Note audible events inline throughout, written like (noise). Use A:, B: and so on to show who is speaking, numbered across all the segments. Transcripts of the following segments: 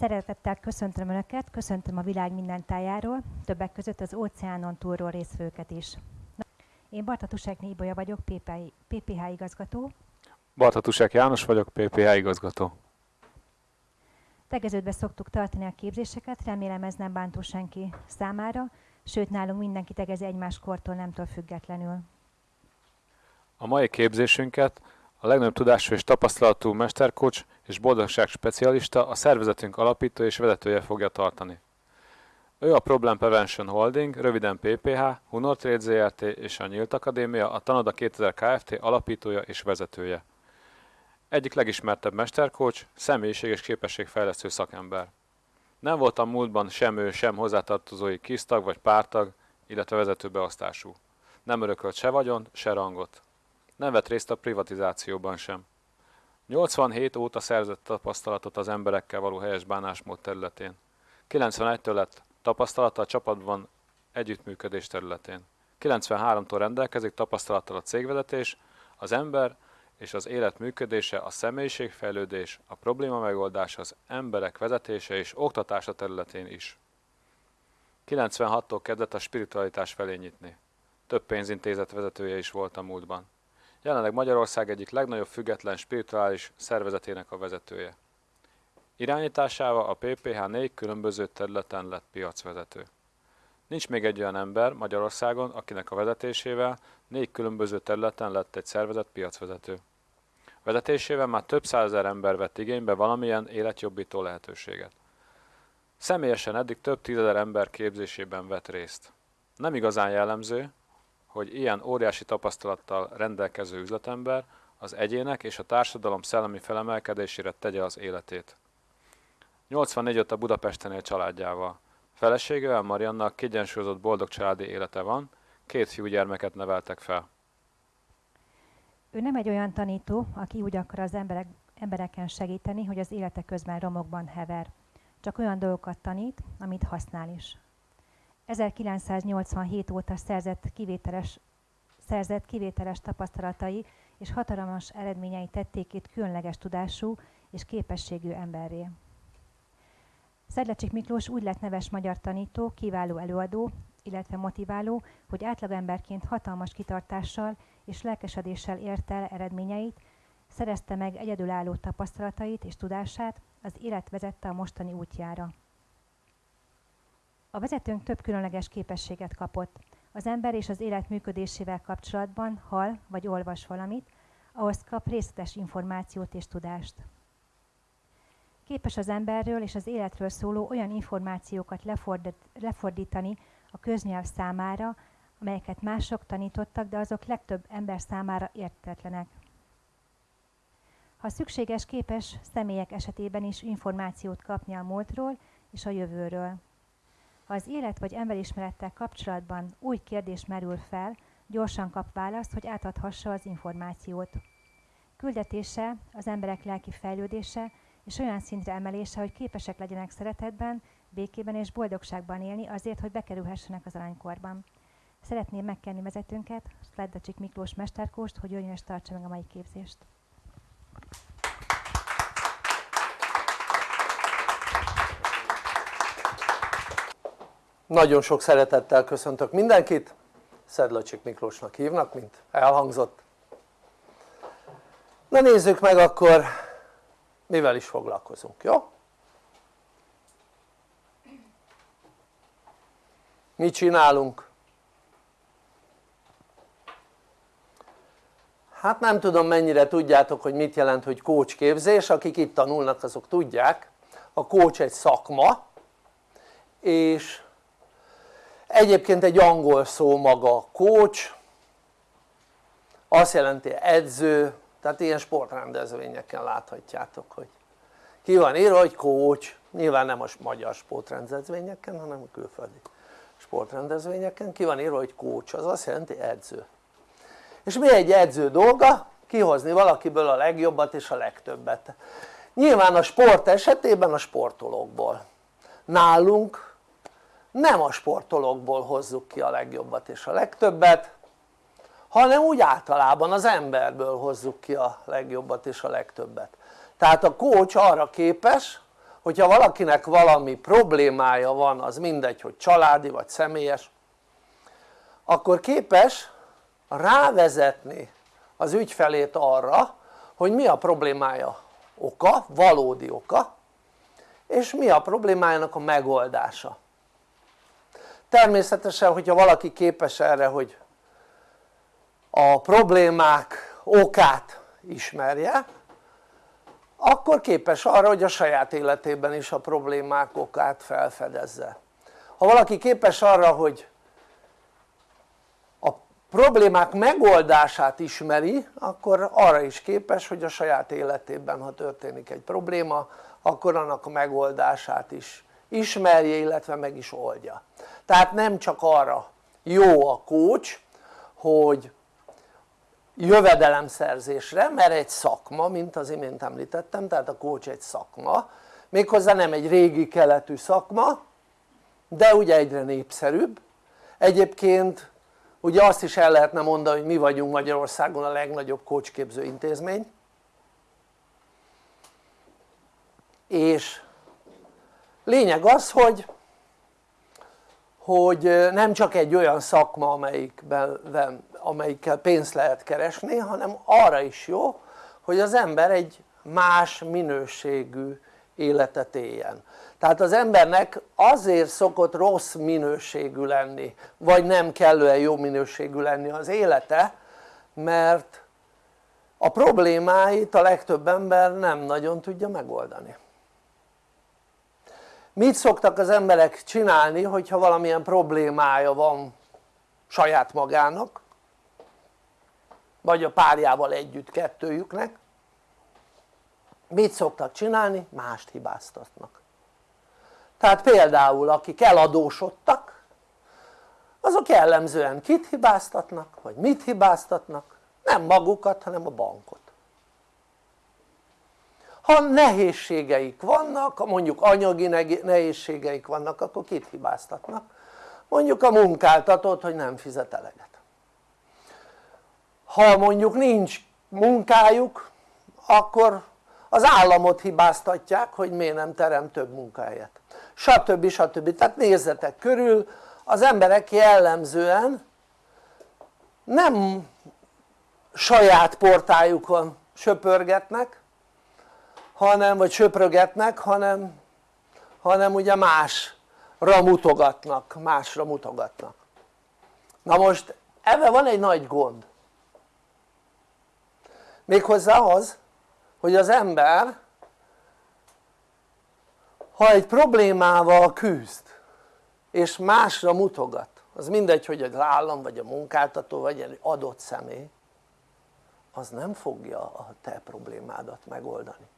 A: Szeretettel köszöntöm Önöket, köszöntöm a világ minden tájáról, többek között az óceánon túlról részvőket is. Én Bartatusek Nébolya vagyok, PPH igazgató.
B: Bartatusek János vagyok, PPH igazgató.
A: Tegeződve szoktuk tartani a képzéseket, remélem ez nem bántó senki számára, sőt nálunk mindenki tegezi egymás kortól nemtől függetlenül.
B: A mai képzésünket a legnagyobb tudású és tapasztalatú mesterkocs és boldogság specialista a szervezetünk alapító és vezetője fogja tartani. Ő a Problem Prevention Holding, röviden PPH, Hunor Trade ZRT és a Nyílt Akadémia, a Tanada 2000 Kft. alapítója és vezetője. Egyik legismertebb mesterkócs, személyiség és képességfejlesztő szakember. Nem voltam múltban sem ő, sem hozzátartozói kisztag vagy pártag, illetve vezetőbeosztású. Nem örökölt se vagyont, se rangot. Nem vett részt a privatizációban sem. 87 óta szerzett tapasztalatot az emberekkel való helyes bánásmód területén. 91-től lett tapasztalata a csapatban együttműködés területén. 93-tól rendelkezik tapasztalattal a cégvezetés, az ember és az élet működése, a személyiségfejlődés, a probléma megoldás, az emberek vezetése és oktatása területén is. 96-tól kezdett a spiritualitás felé nyitni. Több pénzintézet vezetője is volt a múltban. Jelenleg Magyarország egyik legnagyobb független spirituális szervezetének a vezetője. Irányításával a PPH négy különböző területen lett piacvezető. Nincs még egy olyan ember Magyarországon, akinek a vezetésével négy különböző területen lett egy szervezet piacvezető. Vezetésével már több százezer ember vett igénybe valamilyen életjobbító lehetőséget. Személyesen eddig több tízezer ember képzésében vett részt. Nem igazán jellemző, hogy ilyen óriási tapasztalattal rendelkező üzletember az egyének és a társadalom szellemi felemelkedésére tegye az életét. 84 óta Budapesten él családjával. Feleségével Mariannak kiegyensúlyozott boldog családi élete van, két fiúgyermeket neveltek fel.
A: Ő nem egy olyan tanító, aki úgy akar az emberek, embereken segíteni, hogy az élete közben romokban hever. Csak olyan dolgokat tanít, amit használ is. 1987 óta szerzett kivételes, szerzett kivételes tapasztalatai és hatalmas eredményei tették itt különleges tudású és képességű emberré. Szedlecsik Miklós úgy lett neves magyar tanító, kiváló előadó, illetve motiváló, hogy átlagemberként hatalmas kitartással és lelkesedéssel ért el eredményeit, szerezte meg egyedülálló tapasztalatait és tudását, az élet vezette a mostani útjára. A vezetőnk több különleges képességet kapott. Az ember és az élet működésével kapcsolatban hall vagy olvas valamit, ahhoz kap részletes információt és tudást. Képes az emberről és az életről szóló olyan információkat lefordítani a köznyelv számára, amelyeket mások tanítottak, de azok legtöbb ember számára értetlenek. Ha szükséges, képes személyek esetében is információt kapni a múltról és a jövőről. Az élet vagy emberismerettel kapcsolatban új kérdés merül fel, gyorsan kap választ, hogy átadhassa az információt. Küldetése az emberek lelki fejlődése és olyan szintre emelése, hogy képesek legyenek szeretetben, békében és boldogságban élni azért, hogy bekerülhessenek az aranykorban. Szeretném megkenni vezetőnket, Sleddacsik Miklós Mesterkóst, hogy jöjjön és tartsa meg a mai képzést.
C: Nagyon sok szeretettel köszöntök mindenkit, Szedlacsik Miklósnak hívnak, mint elhangzott. Na nézzük meg akkor, mivel is foglalkozunk, jó? Mit csinálunk? Hát nem tudom mennyire tudjátok, hogy mit jelent, hogy coach képzés, akik itt tanulnak azok tudják. A coach egy szakma, és egyébként egy angol szó maga coach azt jelenti edző tehát ilyen sportrendezvényeken láthatjátok hogy ki van írva hogy coach. Nyilván nem a magyar sportrendezvényeken hanem a külföldi sportrendezvényeken. Ki van írva hogy coach az azt jelenti edző. És mi egy edző dolga? kihozni valakiből a legjobbat és a legtöbbet. Nyilván a sport esetében a sportolókból. Nálunk nem a sportolókból hozzuk ki a legjobbat és a legtöbbet hanem úgy általában az emberből hozzuk ki a legjobbat és a legtöbbet. Tehát a coach arra képes hogyha valakinek valami problémája van az mindegy hogy családi vagy személyes akkor képes rávezetni az ügyfelét arra hogy mi a problémája oka, valódi oka és mi a problémájának a megoldása természetesen hogyha valaki képes erre hogy a problémák okát ismerje akkor képes arra hogy a saját életében is a problémák okát felfedezze. Ha valaki képes arra hogy a problémák megoldását ismeri akkor arra is képes hogy a saját életében ha történik egy probléma akkor annak a megoldását is ismerje illetve meg is oldja. Tehát nem csak arra jó a coach hogy jövedelemszerzésre mert egy szakma mint az imént említettem tehát a coach egy szakma méghozzá nem egy régi keletű szakma de ugye egyre népszerűbb. Egyébként ugye azt is el lehetne mondani hogy mi vagyunk Magyarországon a legnagyobb coachképző intézmény. És lényeg az hogy hogy nem csak egy olyan szakma amelyikben, amelyikkel pénzt lehet keresni hanem arra is jó hogy az ember egy más minőségű életet éljen. Tehát az embernek azért szokott rossz minőségű lenni vagy nem kellően jó minőségű lenni az élete mert a problémáit a legtöbb ember nem nagyon tudja megoldani mit szoktak az emberek csinálni hogyha valamilyen problémája van saját magának vagy a párjával együtt kettőjüknek mit szoktak csinálni? mást hibáztatnak tehát például akik eladósodtak azok jellemzően kit hibáztatnak vagy mit hibáztatnak? nem magukat hanem a bankot ha nehézségeik vannak, mondjuk anyagi nehézségeik vannak akkor kit hibáztatnak? mondjuk a munkáltatót hogy nem fizet eleget ha mondjuk nincs munkájuk akkor az államot hibáztatják hogy miért nem terem több munkahelyet stb. stb. tehát nézzetek körül az emberek jellemzően nem saját portájukon söpörgetnek hanem vagy söprögetnek hanem, hanem ugye másra mutogatnak, másra mutogatnak. Na most ebben van egy nagy gond. Méghozzá az hogy az ember ha egy problémával küzd és másra mutogat az mindegy hogy az állam vagy a munkáltató vagy egy adott személy az nem fogja a te problémádat megoldani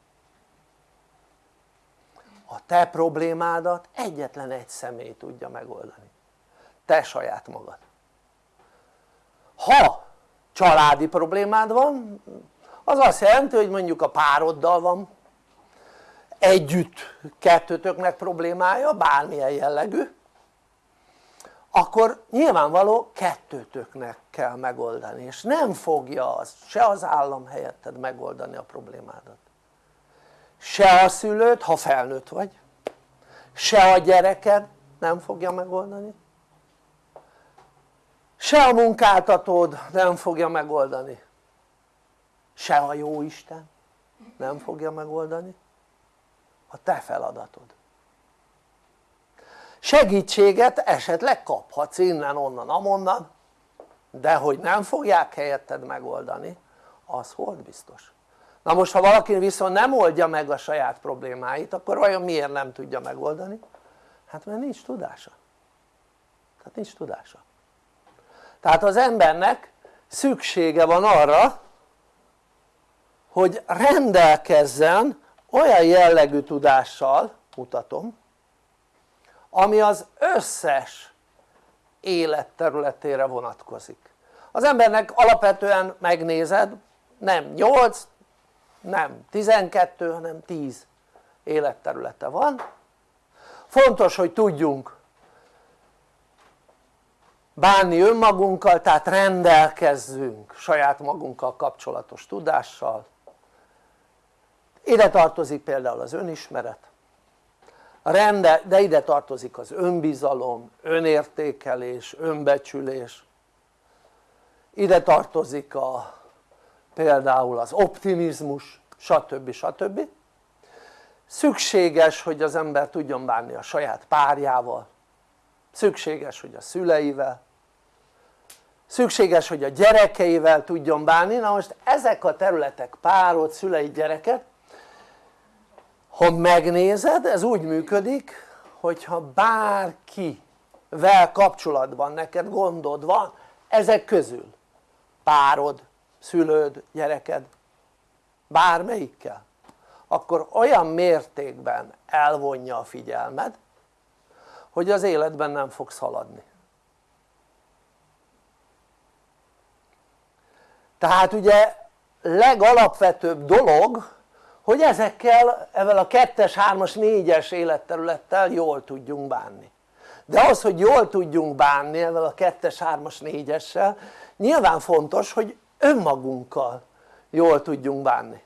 C: a te problémádat egyetlen egy személy tudja megoldani. Te saját magad. Ha családi problémád van az azt jelenti hogy mondjuk a pároddal van. Együtt kettőtöknek problémája bármilyen jellegű. Akkor nyilvánvaló kettőtöknek kell megoldani és nem fogja az, se az állam helyetted megoldani a problémádat se a szülőt ha felnőtt vagy. Se a gyereked nem fogja megoldani. Se a munkáltatód nem fogja megoldani. Se a jóisten nem fogja megoldani. A te feladatod. Segítséget esetleg kaphatsz innen, onnan, amonnan de hogy nem fogják helyetted megoldani az hold biztos na most ha valaki viszont nem oldja meg a saját problémáit akkor vajon miért nem tudja megoldani? hát mert nincs tudása. Tehát nincs tudása. Tehát az embernek szüksége van arra hogy rendelkezzen olyan jellegű tudással mutatom ami az összes életterületére vonatkozik. Az embernek alapvetően megnézed nem 8 nem 12 hanem 10 életterülete van. Fontos hogy tudjunk bánni önmagunkkal tehát rendelkezzünk saját magunkkal kapcsolatos tudással. Ide tartozik például az önismeret. Rende, de ide tartozik az önbizalom, önértékelés, önbecsülés. Ide tartozik a, például az optimizmus stb. stb. szükséges hogy az ember tudjon bánni a saját párjával szükséges hogy a szüleivel szükséges hogy a gyerekeivel tudjon bánni, na most ezek a területek párod, szülei, gyereket ha megnézed ez úgy működik hogyha bárkivel kapcsolatban neked gondod van ezek közül párod, szülőd, gyereked bármelyikkel akkor olyan mértékben elvonja a figyelmed hogy az életben nem fogsz haladni. Tehát ugye legalapvetőbb dolog hogy ezekkel, ezzel a 2-es, 3-as, 4-es életterülettel jól tudjunk bánni. De az hogy jól tudjunk bánni ezzel a 2-es, 3-as, 4-essel nyilván fontos hogy önmagunkkal jól tudjunk bánni.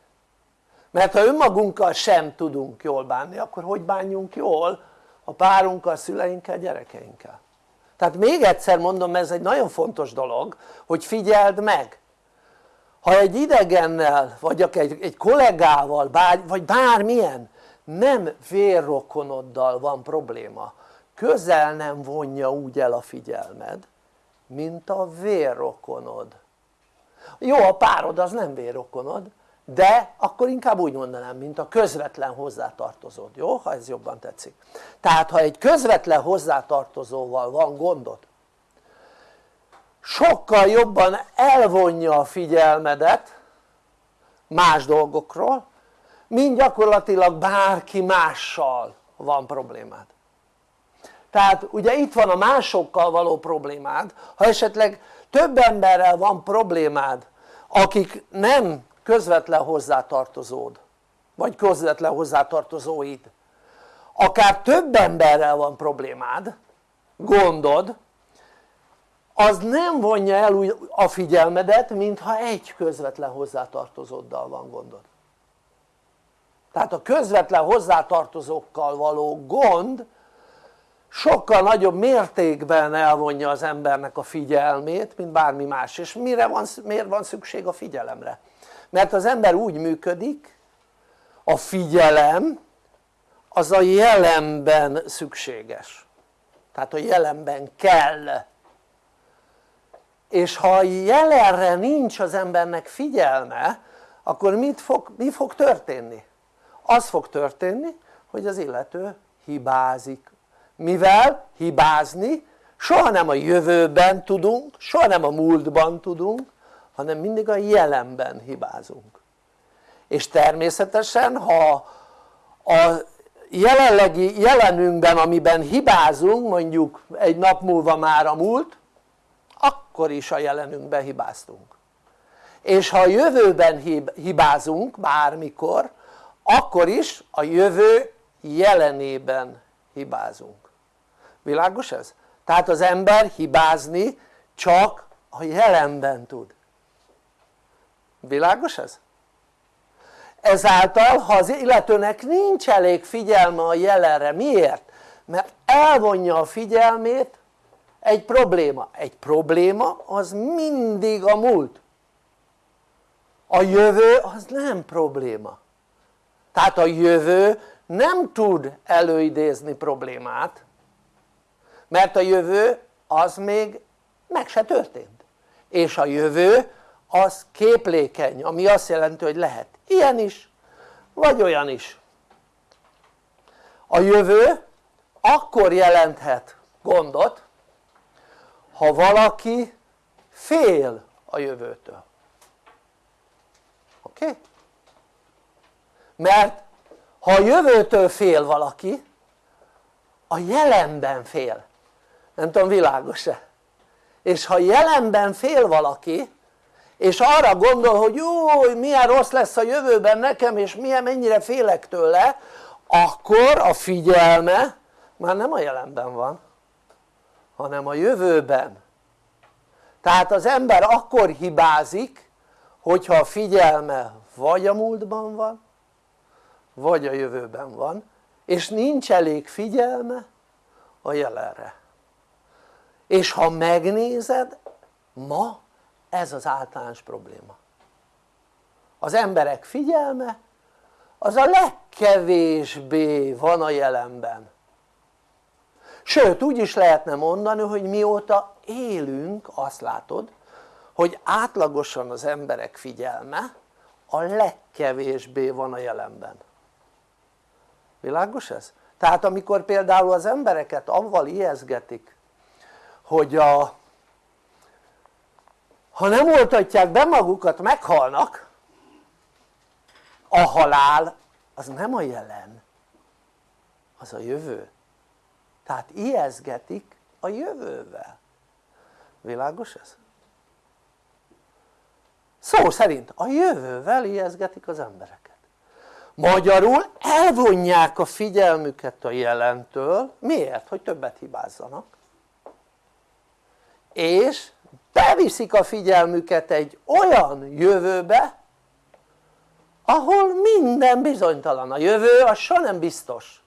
C: Mert ha önmagunkkal sem tudunk jól bánni akkor hogy bánjunk jól a párunkkal, szüleinkkel, gyerekeinkkel? Tehát még egyszer mondom ez egy nagyon fontos dolog hogy figyeld meg. Ha egy idegennel vagy egy, egy kollégával bár, vagy bármilyen nem vérrokonoddal van probléma közel nem vonja úgy el a figyelmed mint a vérrokonod jó a párod az nem vérrokonod de akkor inkább úgy mondanám mint a közvetlen hozzátartozód, jó? ha ez jobban tetszik tehát ha egy közvetlen hozzátartozóval van gondod sokkal jobban elvonja a figyelmedet más dolgokról mint gyakorlatilag bárki mással van problémád tehát ugye itt van a másokkal való problémád ha esetleg több emberrel van problémád akik nem közvetlen hozzátartozód vagy közvetlen hozzátartozóid. Akár több emberrel van problémád gondod az nem vonja el a figyelmedet mintha egy közvetlen hozzátartozóddal van gondod. Tehát a közvetlen hozzátartozókkal való gond sokkal nagyobb mértékben elvonja az embernek a figyelmét mint bármi más és mire van, miért van szükség a figyelemre? mert az ember úgy működik a figyelem az a jelenben szükséges tehát a jelenben kell és ha jelenre nincs az embernek figyelme akkor mit fog, mi fog történni? az fog történni hogy az illető hibázik mivel hibázni soha nem a jövőben tudunk, soha nem a múltban tudunk hanem mindig a jelenben hibázunk. És természetesen ha a jelenlegi jelenünkben amiben hibázunk mondjuk egy nap múlva már a múlt akkor is a jelenünkben hibáztunk. És ha a jövőben hibázunk bármikor akkor is a jövő jelenében hibázunk világos ez? tehát az ember hibázni csak a jelenben tud világos ez? ezáltal ha az illetőnek nincs elég figyelme a jelenre, miért? mert elvonja a figyelmét egy probléma, egy probléma az mindig a múlt a jövő az nem probléma tehát a jövő nem tud előidézni problémát mert a jövő az még meg se történt és a jövő az képlékeny ami azt jelenti hogy lehet ilyen is vagy olyan is a jövő akkor jelenthet gondot ha valaki fél a jövőtől oké? Okay? mert ha a jövőtől fél valaki a jelenben fél nem tudom világos-e? És ha jelenben fél valaki és arra gondol hogy jó milyen rossz lesz a jövőben nekem és milyen mennyire félek tőle akkor a figyelme már nem a jelenben van hanem a jövőben. Tehát az ember akkor hibázik hogyha a figyelme vagy a múltban van vagy a jövőben van és nincs elég figyelme a jelenre és ha megnézed ma ez az általános probléma. Az emberek figyelme az a legkevésbé van a jelenben. Sőt úgy is lehetne mondani hogy mióta élünk azt látod hogy átlagosan az emberek figyelme a legkevésbé van a jelenben. Világos ez? tehát amikor például az embereket avval ijeszgetik hogy a, ha nem oltatják be magukat meghalnak a halál az nem a jelen az a jövő. Tehát ijeszgetik a jövővel. Világos ez? szó szerint a jövővel ijeszgetik az embereket. Magyarul elvonják a figyelmüket a jelentől, miért? hogy többet hibázzanak és beviszik a figyelmüket egy olyan jövőbe ahol minden bizonytalan, a jövő az soha nem biztos.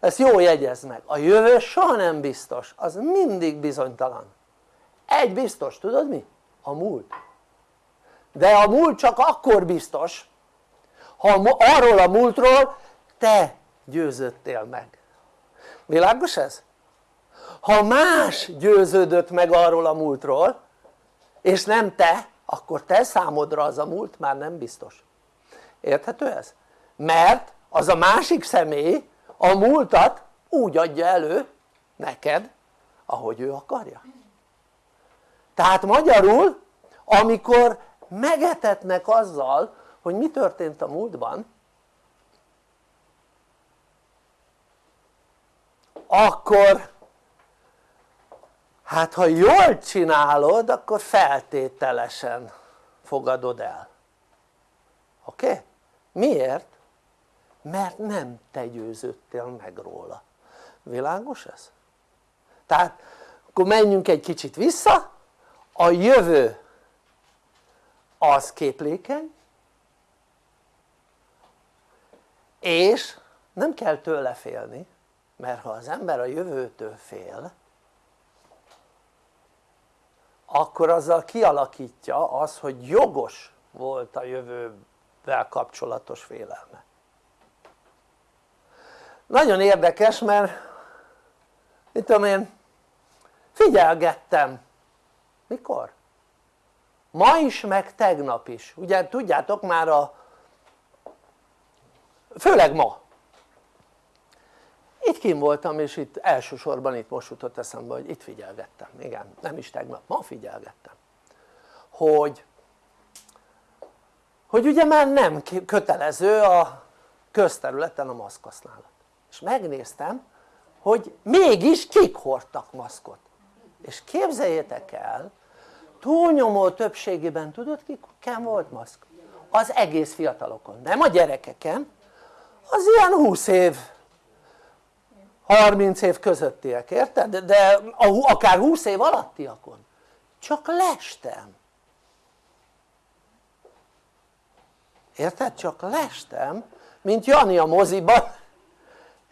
C: Ezt jó jegyezd meg, a jövő soha nem biztos, az mindig bizonytalan. Egy biztos, tudod mi? a múlt. De a múlt csak akkor biztos ha arról a múltról te győzöttél meg. Világos ez? Ha más győződött meg arról a múltról és nem te akkor te számodra az a múlt már nem biztos érthető ez? mert az a másik személy a múltat úgy adja elő neked ahogy ő akarja tehát magyarul amikor megetetnek azzal hogy mi történt a múltban akkor hát ha jól csinálod akkor feltételesen fogadod el oké? Okay? miért? mert nem te győződtél meg róla világos ez? tehát akkor menjünk egy kicsit vissza a jövő az képlékeny és nem kell tőle félni mert ha az ember a jövőtől fél akkor azzal kialakítja az hogy jogos volt a jövővel kapcsolatos félelme. Nagyon érdekes mert mit tudom én figyelgettem. Mikor? ma is meg tegnap is. Ugye tudjátok már a főleg ma itt kim voltam és itt elsősorban itt most jutott eszembe hogy itt figyelgettem, igen nem is tegnap, ma figyelgettem. Hogy hogy ugye már nem kötelező a közterületen a maszkhasználat és megnéztem hogy mégis kik hordtak maszkot. És képzeljétek el túlnyomó többségében tudod kiken volt maszk? az egész fiatalokon, nem a gyerekeken. Az ilyen 20 év 30 év közöttiek, érted? de akár 20 év alattiakon csak lestem érted? csak lestem mint Jani a moziban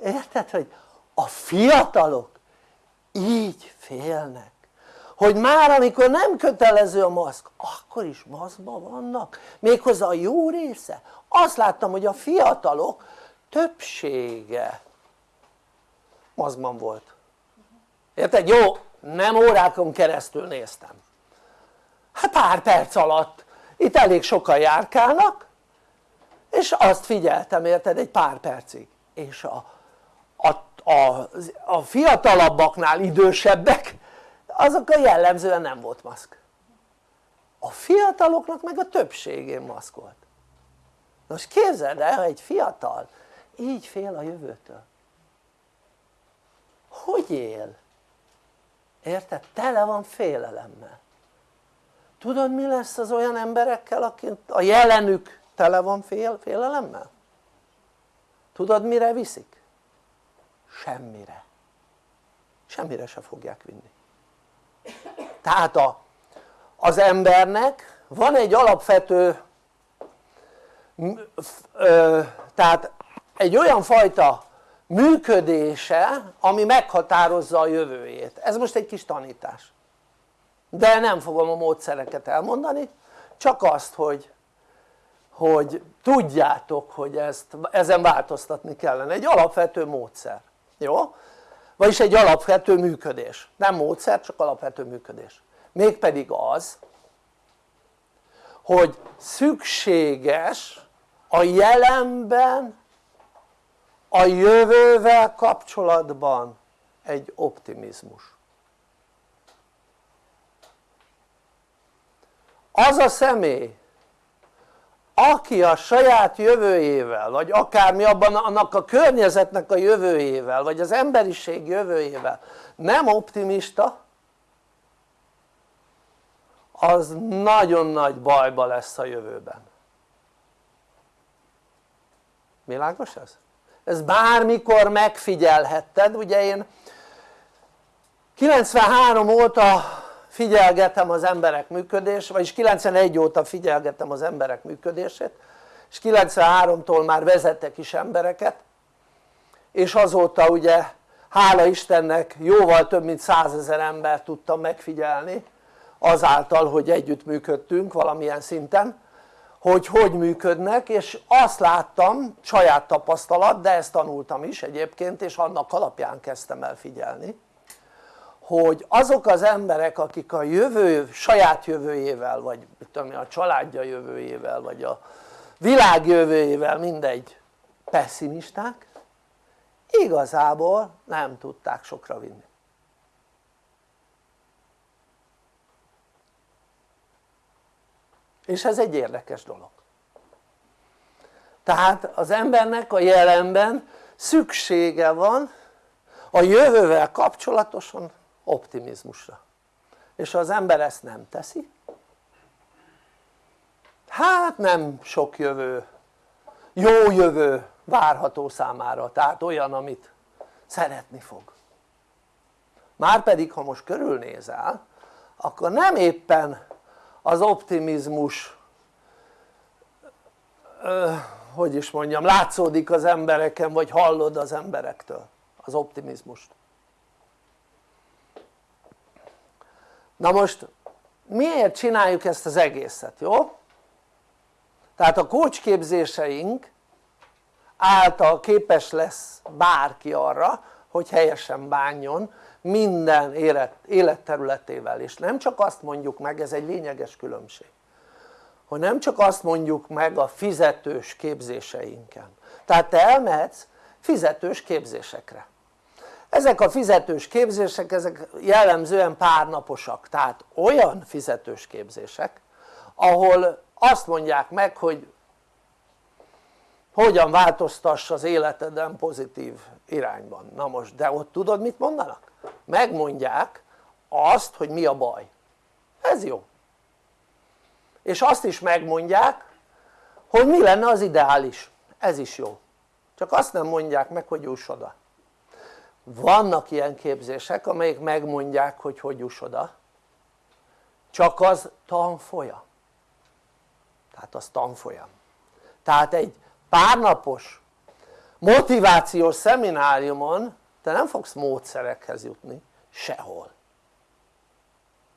C: érted? hogy a fiatalok így félnek hogy már amikor nem kötelező a maszk akkor is maszkban vannak méghozzá a jó része azt láttam hogy a fiatalok többsége maszkban volt. Érted? jó nem órákon keresztül néztem. Hát pár perc alatt. Itt elég sokan járkálnak és azt figyeltem érted egy pár percig. És a, a, a, a fiatalabbaknál idősebbek azok a jellemzően nem volt maszk. A fiataloknak meg a többségén maszk volt. Most képzeld el ha egy fiatal így fél a jövőtől hogy él? érted? tele van félelemmel tudod mi lesz az olyan emberekkel akik a jelenük tele van fél, félelemmel? tudod mire viszik? semmire semmire se fogják vinni tehát a, az embernek van egy alapvető tehát egy olyan fajta működése ami meghatározza a jövőjét, ez most egy kis tanítás. De nem fogom a módszereket elmondani csak azt hogy hogy tudjátok hogy ezt, ezen változtatni kellene, egy alapvető módszer, jó? vagyis egy alapvető működés, nem módszer csak alapvető működés. Mégpedig az hogy szükséges a jelenben a jövővel kapcsolatban egy optimizmus az a személy aki a saját jövőjével vagy akármi abban annak a környezetnek a jövőjével vagy az emberiség jövőjével nem optimista az nagyon nagy bajba lesz a jövőben világos ez? Ez bármikor megfigyelhetted, ugye én 93 óta figyelgetem az emberek működését, vagyis 91 óta figyelgetem az emberek működését és 93-tól már vezetek is embereket. És azóta ugye hála Istennek jóval több mint százezer ember tudtam megfigyelni azáltal hogy együtt működtünk valamilyen szinten hogy hogy működnek és azt láttam saját tapasztalat de ezt tanultam is egyébként és annak alapján kezdtem el figyelni hogy azok az emberek akik a jövő, saját jövőjével vagy tudom, a családja jövőjével vagy a világ jövőjével mindegy pessimisták igazából nem tudták sokra vinni és ez egy érdekes dolog. Tehát az embernek a jelenben szüksége van a jövővel kapcsolatosan optimizmusra. És ha az ember ezt nem teszi. Hát nem sok jövő jó jövő várható számára. Tehát olyan amit szeretni fog. Márpedig ha most körülnézel akkor nem éppen az optimizmus hogy is mondjam látszódik az embereken vagy hallod az emberektől az optimizmust na most miért csináljuk ezt az egészet jó? tehát a kócsképzéseink által képes lesz bárki arra hogy helyesen bánjon minden élet, életterületével és nem csak azt mondjuk meg, ez egy lényeges különbség hogy nem csak azt mondjuk meg a fizetős képzéseinken. Tehát te elmehetsz fizetős képzésekre. Ezek a fizetős képzések ezek jellemzően párnaposak. Tehát olyan fizetős képzések ahol azt mondják meg hogy hogyan változtass az életeden pozitív irányban. Na most de ott tudod mit mondanak? megmondják azt hogy mi a baj. Ez jó. És azt is megmondják hogy mi lenne az ideális. Ez is jó. Csak azt nem mondják meg hogy juss oda. Vannak ilyen képzések amelyek megmondják hogy hogy juss oda. Csak az tanfolyam. Tehát az tanfolyam. Tehát egy párnapos motivációs szemináriumon te nem fogsz módszerekhez jutni. Sehol.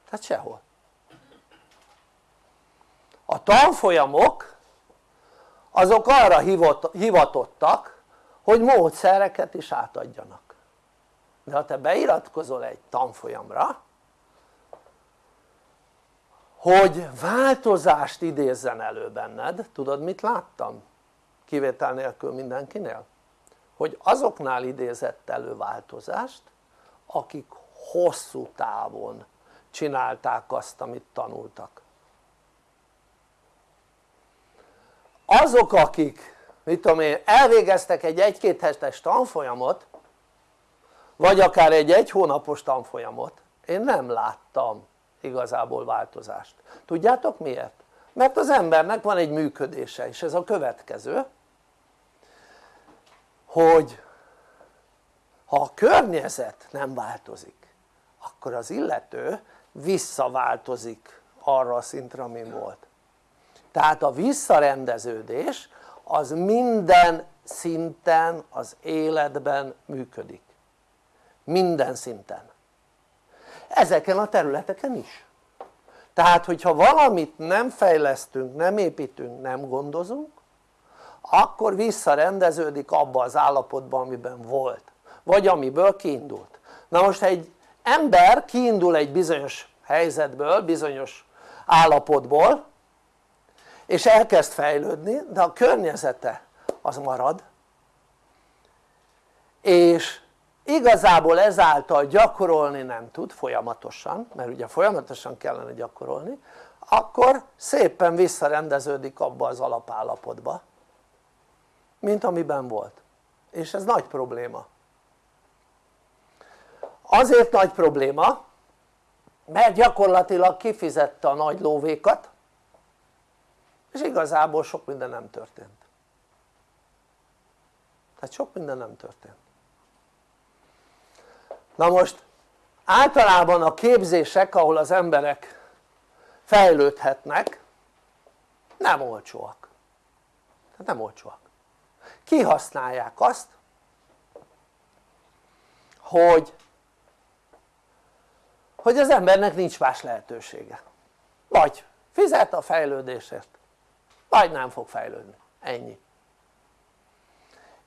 C: Tehát sehol. A tanfolyamok azok arra hivatottak hogy módszereket is átadjanak. De ha te beiratkozol egy tanfolyamra hogy változást idézzen elő benned, tudod mit láttam? kivétel nélkül mindenkinél hogy azoknál idézett elő változást akik hosszú távon csinálták azt amit tanultak. Azok akik mit tudom én elvégeztek egy egy-két hetes tanfolyamot vagy akár egy egy hónapos tanfolyamot én nem láttam igazából változást. Tudjátok miért? mert az embernek van egy működése és ez a következő hogy ha a környezet nem változik akkor az illető visszaváltozik arra a szintre amin volt. Tehát a visszarendeződés az minden szinten az életben működik. Minden szinten. Ezeken a területeken is. Tehát hogyha valamit nem fejlesztünk, nem építünk, nem gondozunk akkor visszarendeződik abba az állapotba amiben volt vagy amiből kiindult. Na most egy ember kiindul egy bizonyos helyzetből, bizonyos állapotból és elkezd fejlődni de a környezete az marad és igazából ezáltal gyakorolni nem tud folyamatosan mert ugye folyamatosan kellene gyakorolni akkor szépen visszarendeződik abba az alapállapotba mint amiben volt. És ez nagy probléma. Azért nagy probléma mert gyakorlatilag kifizette a nagy lóvékat és igazából sok minden nem történt. Tehát sok minden nem történt. Na most általában a képzések ahol az emberek fejlődhetnek nem olcsóak. Tehát nem olcsóak kihasználják azt hogy hogy az embernek nincs más lehetősége. Vagy fizet a fejlődésért vagy nem fog fejlődni, ennyi.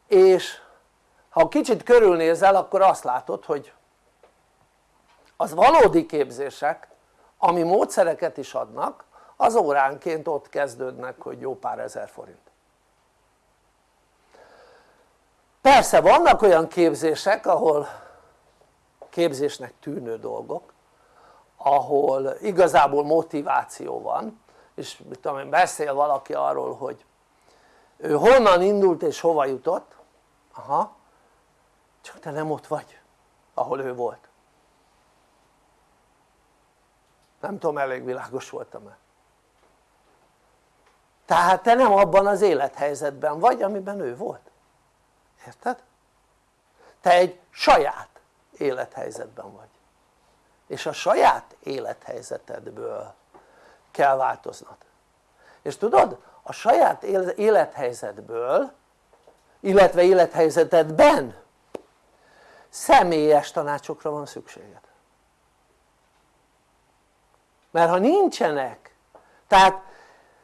C: És ha kicsit körülnézel akkor azt látod hogy az valódi képzések ami módszereket is adnak az óránként ott kezdődnek hogy jó pár ezer forint persze vannak olyan képzések ahol képzésnek tűnő dolgok ahol igazából motiváció van és mit tudom én beszél valaki arról hogy ő honnan indult és hova jutott aha csak te nem ott vagy ahol ő volt. Nem tudom elég világos voltam-e. Tehát te nem abban az élethelyzetben vagy amiben ő volt érted? te egy saját élethelyzetben vagy. És a saját élethelyzetedből kell változnod. És tudod a saját élethelyzetből illetve élethelyzetedben személyes tanácsokra van szükséged. Mert ha nincsenek tehát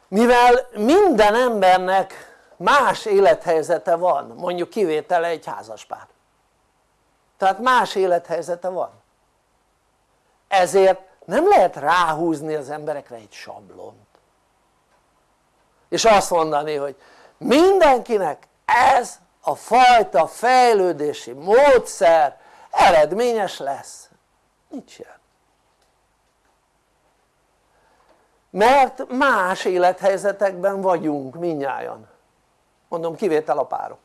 C: mivel minden embernek más élethelyzete van mondjuk kivétele egy házaspár. Tehát más élethelyzete van. Ezért nem lehet ráhúzni az emberekre egy sablont. És azt mondani hogy mindenkinek ez a fajta fejlődési módszer eredményes lesz. Nincs ilyen. Mert más élethelyzetekben vagyunk minnyáján mondom kivétel a párok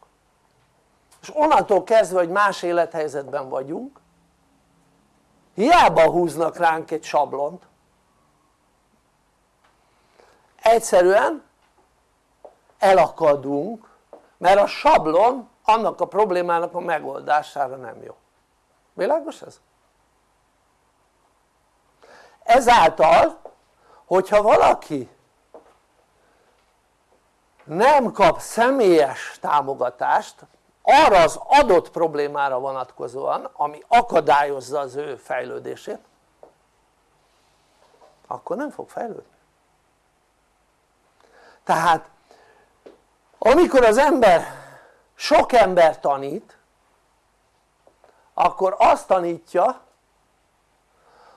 C: és onnantól kezdve hogy más élethelyzetben vagyunk hiába húznak ránk egy sablont egyszerűen elakadunk mert a sablon annak a problémának a megoldására nem jó világos ez? ezáltal hogyha valaki nem kap személyes támogatást arra az adott problémára vonatkozóan ami akadályozza az ő fejlődését akkor nem fog fejlődni. Tehát amikor az ember sok ember tanít akkor azt tanítja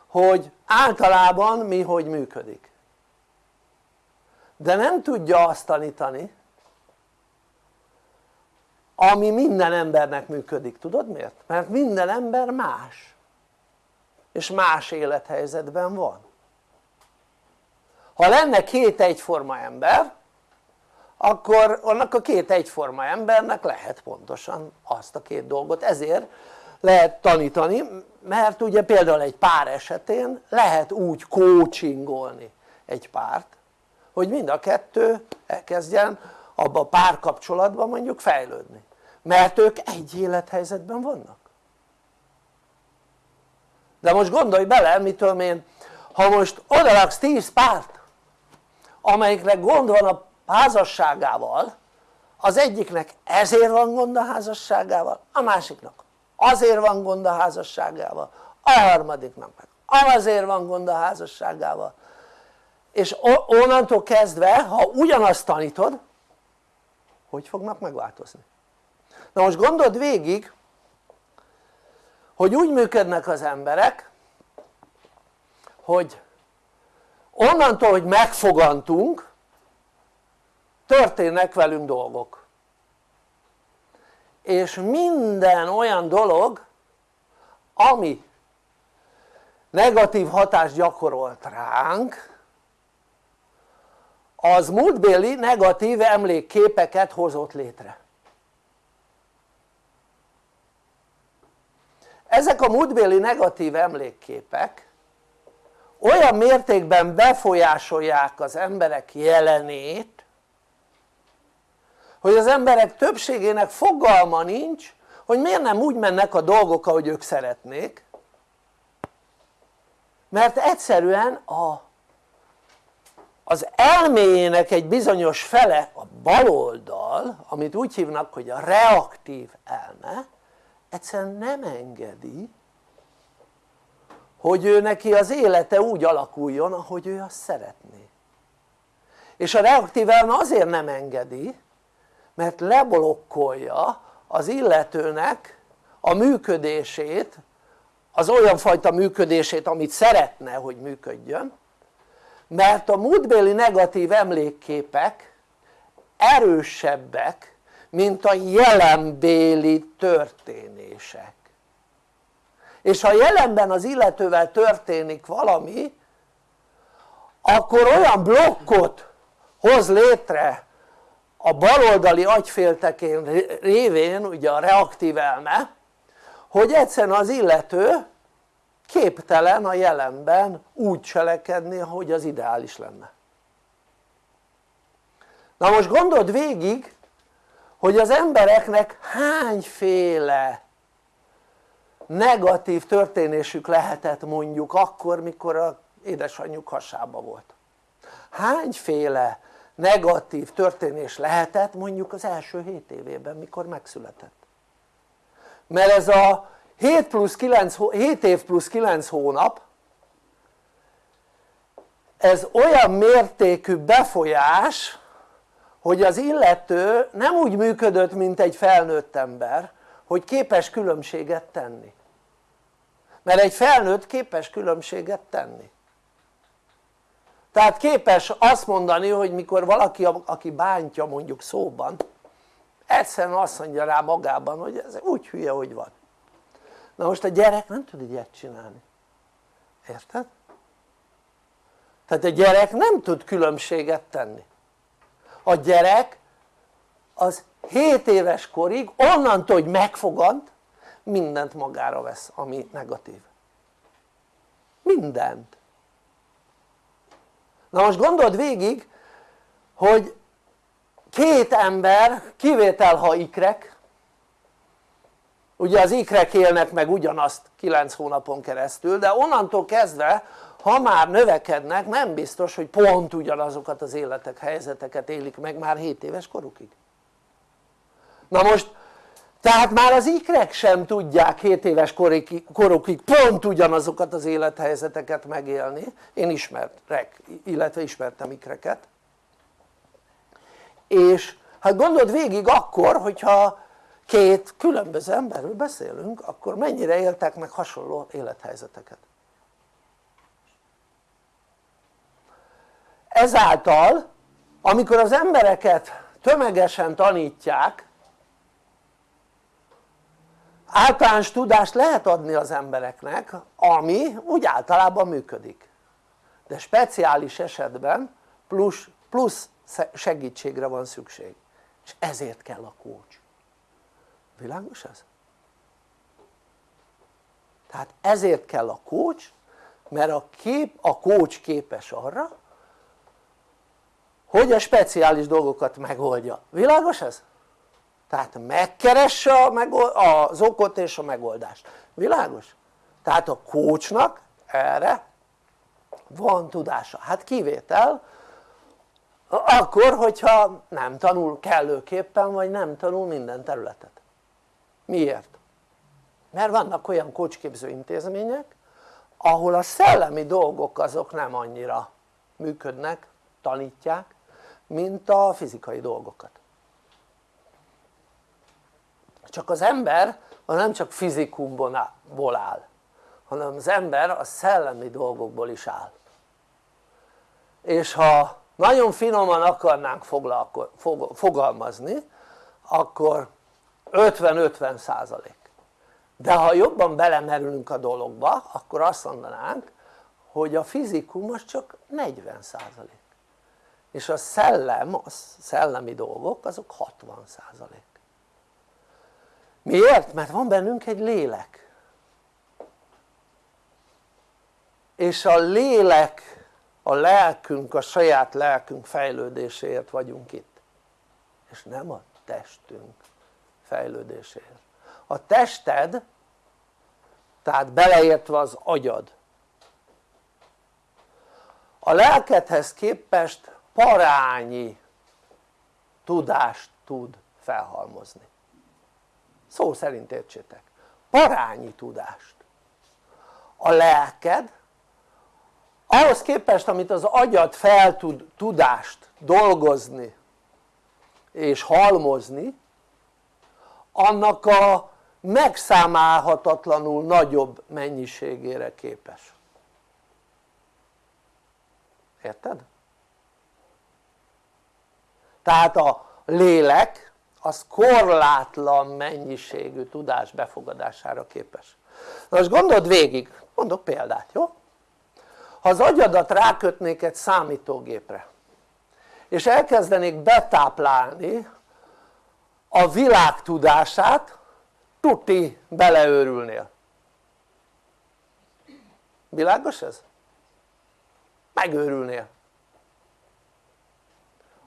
C: hogy általában mi hogy működik de nem tudja azt tanítani ami minden embernek működik, tudod miért? mert minden ember más. És más élethelyzetben van. Ha lenne két egyforma ember akkor annak a két egyforma embernek lehet pontosan azt a két dolgot, ezért lehet tanítani, mert ugye például egy pár esetén lehet úgy coachingolni egy párt, hogy mind a kettő elkezdjen abba a párkapcsolatban mondjuk fejlődni, mert ők egy élethelyzetben vannak. De most gondolj bele, mitől én, ha most odalaksz 10 párt, amelyiknek gond van a házasságával az egyiknek ezért van gond a házasságával, a másiknak azért van gond a házasságával, a harmadiknak meg azért van gond a házasságával és onnantól kezdve ha ugyanazt tanítod hogy fognak megváltozni? na most gondold végig hogy úgy működnek az emberek hogy onnantól hogy megfogantunk történnek velünk dolgok és minden olyan dolog ami negatív hatást gyakorolt ránk az múltbéli negatív emlékképeket hozott létre. Ezek a múltbéli negatív emlékképek olyan mértékben befolyásolják az emberek jelenét hogy az emberek többségének fogalma nincs hogy miért nem úgy mennek a dolgok ahogy ők szeretnék mert egyszerűen a, az elméjének egy bizonyos fele a baloldal amit úgy hívnak hogy a reaktív elme egyszerűen nem engedi hogy ő neki az élete úgy alakuljon ahogy ő azt szeretné. És a reaktív elme azért nem engedi mert leblokkolja az illetőnek a működését az olyan fajta működését amit szeretne hogy működjön mert a múltbéli negatív emlékképek erősebbek mint a jelenbéli történések. És ha jelenben az illetővel történik valami akkor olyan blokkot hoz létre a baloldali agyféltekén révén ugye a reaktív elme hogy egyszerűen az illető képtelen a jelenben úgy cselekedni ahogy az ideális lenne. Na most gondold végig hogy az embereknek hányféle negatív történésük lehetett mondjuk akkor mikor a édesanyjuk hasába volt. Hányféle negatív történés lehetett mondjuk az első 7 évében mikor megszületett? Mert ez a 7, plusz 9, 7 év plusz 9 hónap ez olyan mértékű befolyás hogy az illető nem úgy működött mint egy felnőtt ember hogy képes különbséget tenni. Mert egy felnőtt képes különbséget tenni. Tehát képes azt mondani hogy mikor valaki aki bántja mondjuk szóban egyszerűen azt mondja rá magában hogy ez úgy hülye hogy van na most a gyerek nem tud ilyet csinálni. Érted? tehát a gyerek nem tud különbséget tenni. A gyerek az 7 éves korig onnantól hogy megfogant mindent magára vesz ami negatív. Mindent. Na most gondold végig hogy két ember kivétel ha ikrek ugye az ikrek élnek meg ugyanazt 9 hónapon keresztül de onnantól kezdve ha már növekednek nem biztos hogy pont ugyanazokat az életek, helyzeteket élik meg már 7 éves korukig. Na most tehát már az ikrek sem tudják 7 éves korukig pont ugyanazokat az élethelyzeteket megélni. Én ismerek, illetve ismertem ikreket. És hát gondold végig akkor hogyha két különböző emberről beszélünk akkor mennyire éltek meg hasonló élethelyzeteket? Ezáltal amikor az embereket tömegesen tanítják általános tudást lehet adni az embereknek ami úgy általában működik. De speciális esetben plusz, plusz segítségre van szükség. És ezért kell a coach világos ez? tehát ezért kell a coach mert a, kép, a coach képes arra hogy a speciális dolgokat megoldja, világos ez? tehát megkeresse az okot és a megoldást, világos? tehát a coachnak erre van tudása, hát kivétel akkor hogyha nem tanul kellőképpen vagy nem tanul minden területet miért? mert vannak olyan kócsképző intézmények ahol a szellemi dolgok azok nem annyira működnek, tanítják mint a fizikai dolgokat csak az ember az nem csak fizikumból áll hanem az ember a szellemi dolgokból is áll és ha nagyon finoman akarnánk fogalmazni akkor 50-50 százalék. De ha jobban belemerülünk a dologba akkor azt mondanánk hogy a fizikum az csak 40 százalék. És a szellem, a szellemi dolgok azok 60 százalék. Miért? mert van bennünk egy lélek. És a lélek a lelkünk, a saját lelkünk fejlődéséért vagyunk itt. És nem a testünk fejlődéséért a tested tehát beleértve az agyad a lelkedhez képest parányi tudást tud felhalmozni. Szó szerint értsétek. Parányi tudást. A lelked ahhoz képest amit az agyad fel tud tudást dolgozni és halmozni annak a megszámálhatatlanul nagyobb mennyiségére képes érted? tehát a lélek az korlátlan mennyiségű tudás befogadására képes na most gondold végig, mondok példát, jó? ha az agyadat rákötnék egy számítógépre és elkezdenék betáplálni a világ tudását tuti beleőrülnél világos ez? megőrülnél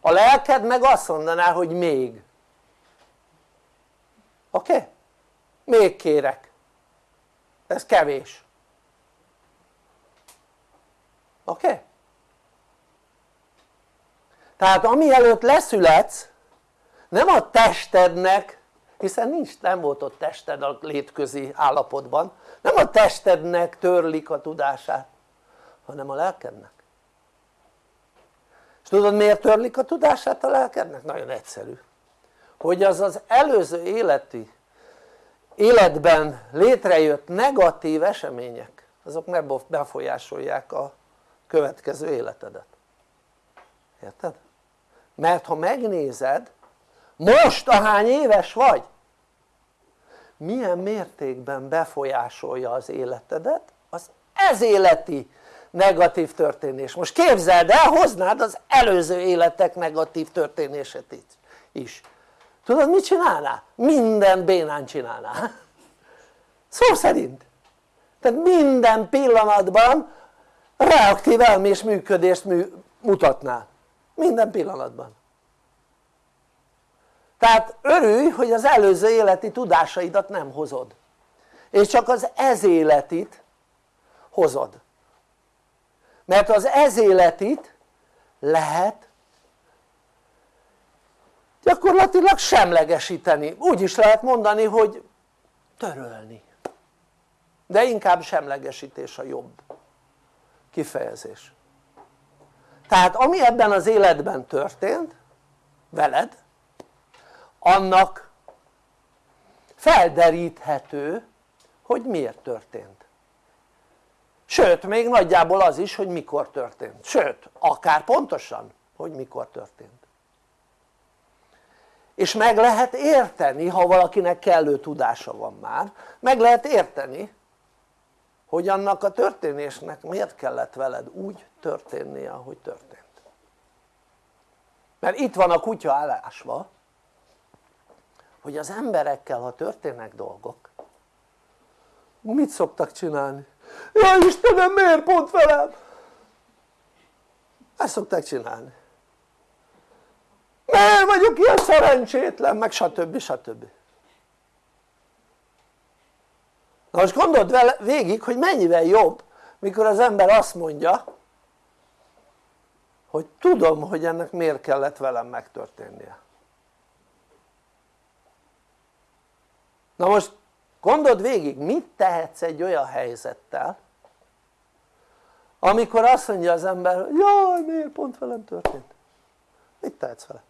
C: a lelked meg azt mondaná hogy még oké? Okay? még kérek ez kevés oké? Okay? tehát ami előtt leszületsz nem a testednek hiszen nincs, nem volt ott tested a létközi állapotban nem a testednek törlik a tudását hanem a lelkednek és tudod miért törlik a tudását a lelkednek? nagyon egyszerű hogy az az előző életi életben létrejött negatív események azok ne befolyásolják a következő életedet érted? mert ha megnézed most ahány éves vagy? Milyen mértékben befolyásolja az életedet az ez életi negatív történés? Most képzeld el hoznád az előző életek negatív történését is. Tudod mit csinálnál? minden bénán csinálnál. Szó szerint. Tehát minden pillanatban reaktív elmés működést mutatnál. Minden pillanatban tehát örülj hogy az előző életi tudásaidat nem hozod. És csak az ez életit hozod. Mert az ez életit lehet gyakorlatilag semlegesíteni, úgy is lehet mondani hogy törölni. De inkább semlegesítés a jobb kifejezés. Tehát ami ebben az életben történt veled annak felderíthető hogy miért történt. Sőt még nagyjából az is hogy mikor történt, sőt akár pontosan hogy mikor történt. És meg lehet érteni ha valakinek kellő tudása van már meg lehet érteni hogy annak a történésnek miért kellett veled úgy történnie ahogy történt. Mert itt van a kutya állásva hogy az emberekkel ha történnek dolgok mit szoktak csinálni? jaj Istenem miért pont velem? ezt szokták csinálni miért vagyok ilyen szerencsétlen meg stb. stb. na most gondold vele végig hogy mennyivel jobb mikor az ember azt mondja hogy tudom hogy ennek miért kellett velem megtörténnie na most gondold végig mit tehetsz egy olyan helyzettel amikor azt mondja az ember hogy jaj miért pont velem történt mit tehetsz vele?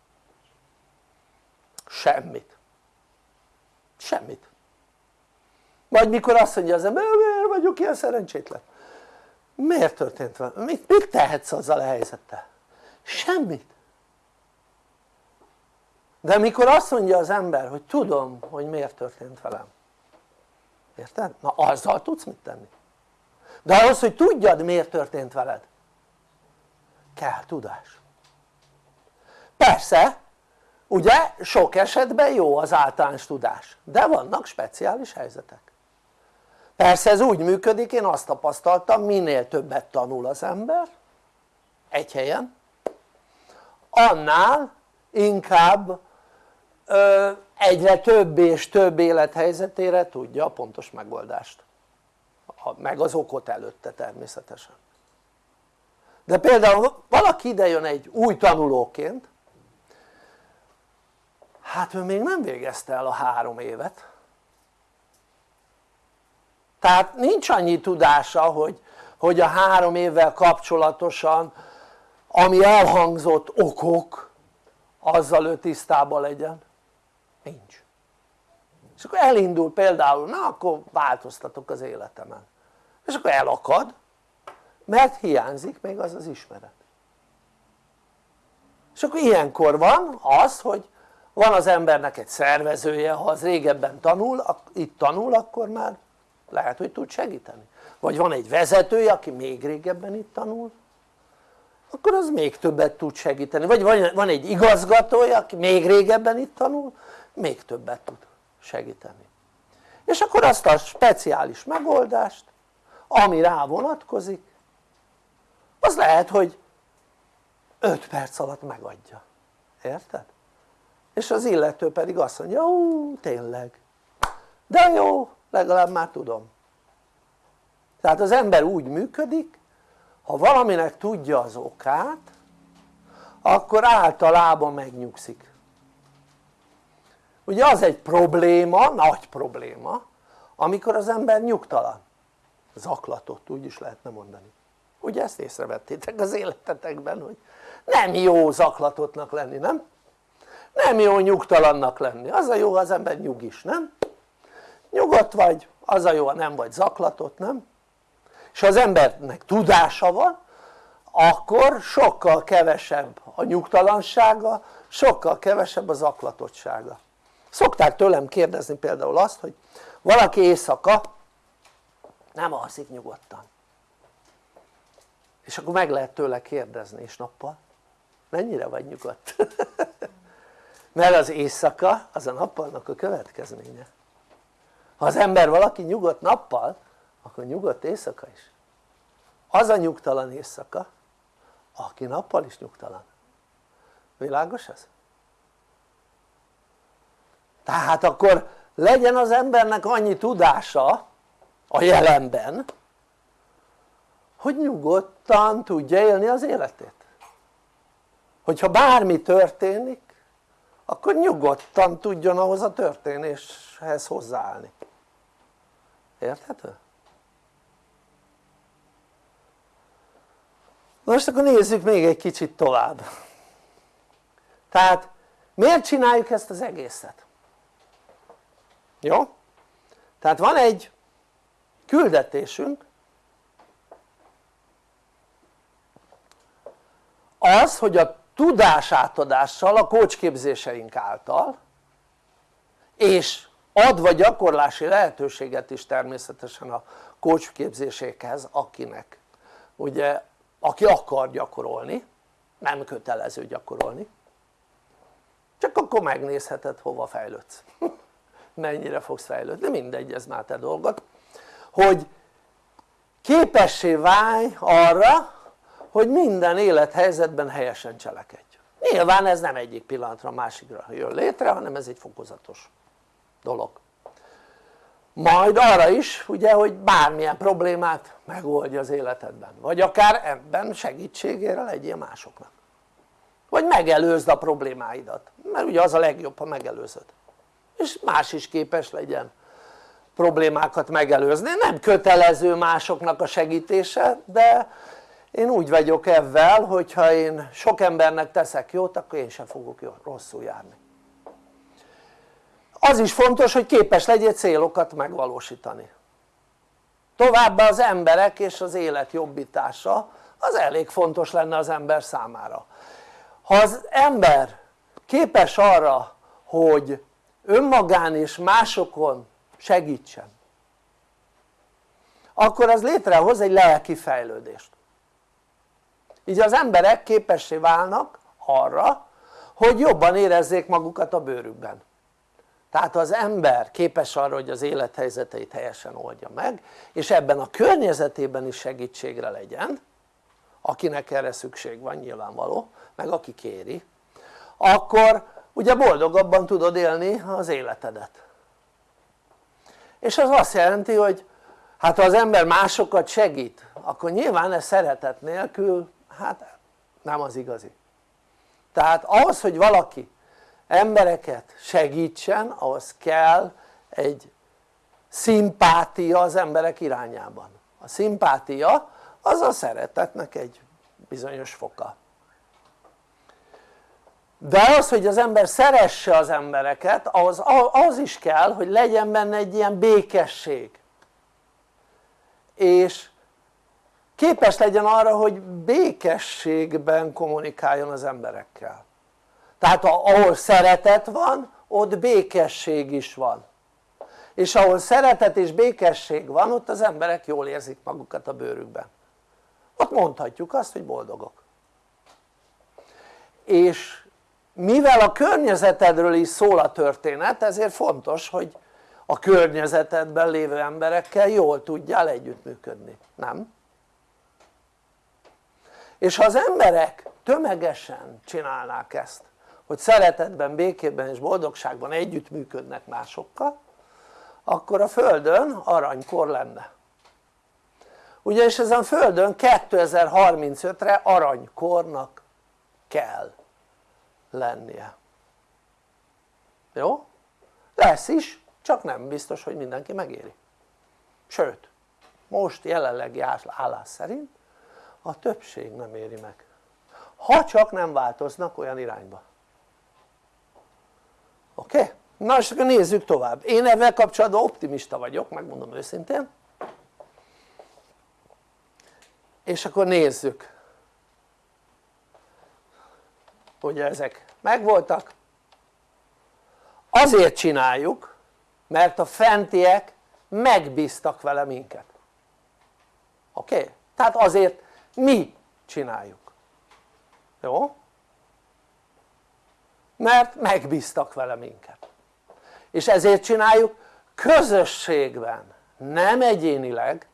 C: semmit semmit vagy mikor azt mondja az ember miért vagyok ilyen szerencsétlen miért történt velem? mit, mit tehetsz azzal a helyzettel? semmit de mikor azt mondja az ember hogy tudom hogy miért történt velem. Érted? na azzal tudsz mit tenni. De ahhoz hogy tudjad miért történt veled kell tudás. Persze ugye sok esetben jó az általános tudás de vannak speciális helyzetek. Persze ez úgy működik én azt tapasztaltam minél többet tanul az ember egy helyen annál inkább egyre több és több élethelyzetére tudja a pontos megoldást. Meg az okot előtte természetesen. De például valaki ide jön egy új tanulóként hát ő még nem végezte el a három évet. Tehát nincs annyi tudása hogy, hogy a három évvel kapcsolatosan ami elhangzott okok azzal ő tisztában legyen nincs. És akkor elindul például na akkor változtatok az életemen. És akkor elakad mert hiányzik még az az ismeret. És akkor ilyenkor van az hogy van az embernek egy szervezője ha az régebben tanul, itt tanul akkor már lehet hogy tud segíteni. Vagy van egy vezetője aki még régebben itt tanul akkor az még többet tud segíteni. Vagy van egy igazgatója aki még régebben itt tanul még többet tud segíteni. És akkor azt a speciális megoldást ami rá vonatkozik az lehet hogy 5 perc alatt megadja, érted? és az illető pedig azt mondja, ó tényleg. De jó legalább már tudom. Tehát az ember úgy működik ha valaminek tudja az okát akkor általában megnyugszik ugye az egy probléma, nagy probléma amikor az ember nyugtalan zaklatott úgy is lehetne mondani ugye ezt észrevettétek az életetekben hogy nem jó zaklatottnak lenni nem? nem jó nyugtalannak lenni az a jó az ember nyugis nem? nyugodt vagy az a jó ha nem vagy zaklatott nem? és ha az embernek tudása van akkor sokkal kevesebb a nyugtalansága sokkal kevesebb az zaklatottsága szokták tőlem kérdezni például azt hogy valaki éjszaka nem alszik nyugodtan. És akkor meg lehet tőle kérdezni és nappal. Mennyire vagy nyugodt? (laughs) mert az éjszaka az a nappalnak a következménye. Ha az ember valaki nyugodt nappal akkor nyugodt éjszaka is. Az a nyugtalan éjszaka aki nappal is nyugtalan. Világos ez? Tehát akkor legyen az embernek annyi tudása a jelenben hogy nyugodtan tudja élni az életét hogyha bármi történik akkor nyugodtan tudjon ahhoz a történéshez hozzáállni érthető? most akkor nézzük még egy kicsit tovább tehát miért csináljuk ezt az egészet? Jó? tehát van egy küldetésünk. Az hogy a tudásátadással a kócsképzéseink által és adva gyakorlási lehetőséget is természetesen a kócsképzésékhez akinek. Ugye aki akar gyakorolni nem kötelező gyakorolni. Csak akkor megnézheted hova fejlődsz (laughs) mennyire fogsz fejlődni, mindegy ez már te dolgod hogy képessé válj arra hogy minden élethelyzetben helyesen cselekedj. Nyilván ez nem egyik pillanatra másikra jön létre hanem ez egy fokozatos dolog. Majd arra is ugye hogy bármilyen problémát megoldja az életedben vagy akár ebben segítségére legyél másoknak. Vagy megelőzd a problémáidat mert ugye az a legjobb ha megelőzöd és más is képes legyen problémákat megelőzni, nem kötelező másoknak a segítése de én úgy vagyok ebben hogyha én sok embernek teszek jót akkor én sem fogok rosszul járni. Az is fontos hogy képes legyél célokat megvalósítani. Továbbá az emberek és az élet jobbítása az elég fontos lenne az ember számára. Ha az ember képes arra hogy önmagán és másokon segítsen akkor az létrehoz egy lelki fejlődést. Így az emberek képessé válnak arra hogy jobban érezzék magukat a bőrükben. Tehát az ember képes arra hogy az élethelyzeteit helyesen oldja meg és ebben a környezetében is segítségre legyen akinek erre szükség van nyilvánvaló meg aki kéri akkor ugye boldogabban tudod élni az életedet. És az azt jelenti hogy hát ha az ember másokat segít akkor nyilván ez szeretet nélkül hát nem az igazi. Tehát ahhoz hogy valaki embereket segítsen ahhoz kell egy szimpátia az emberek irányában. A szimpátia az a szeretetnek egy bizonyos foka de az hogy az ember szeresse az embereket az, az is kell hogy legyen benne egy ilyen békesség. És képes legyen arra hogy békességben kommunikáljon az emberekkel. Tehát ahol szeretet van ott békesség is van. És ahol szeretet és békesség van ott az emberek jól érzik magukat a bőrükben. Ott mondhatjuk azt hogy boldogok. És mivel a környezetedről is szól a történet ezért fontos hogy a környezetedben lévő emberekkel jól tudjál együttműködni, nem? és ha az emberek tömegesen csinálnák ezt hogy szeretetben, békében és boldogságban együttműködnek másokkal akkor a Földön aranykor lenne ugyanis ezen a Földön 2035-re aranykornak kell lennie jó? lesz is csak nem biztos hogy mindenki megéri sőt most jelenlegi állás szerint a többség nem éri meg ha csak nem változnak olyan irányba oké? Okay? na és akkor nézzük tovább én ezzel kapcsolatban optimista vagyok megmondom őszintén és akkor nézzük hogy ezek megvoltak azért csináljuk mert a fentiek megbíztak vele minket oké? Okay? tehát azért mi csináljuk jó? mert megbíztak vele minket és ezért csináljuk közösségben nem egyénileg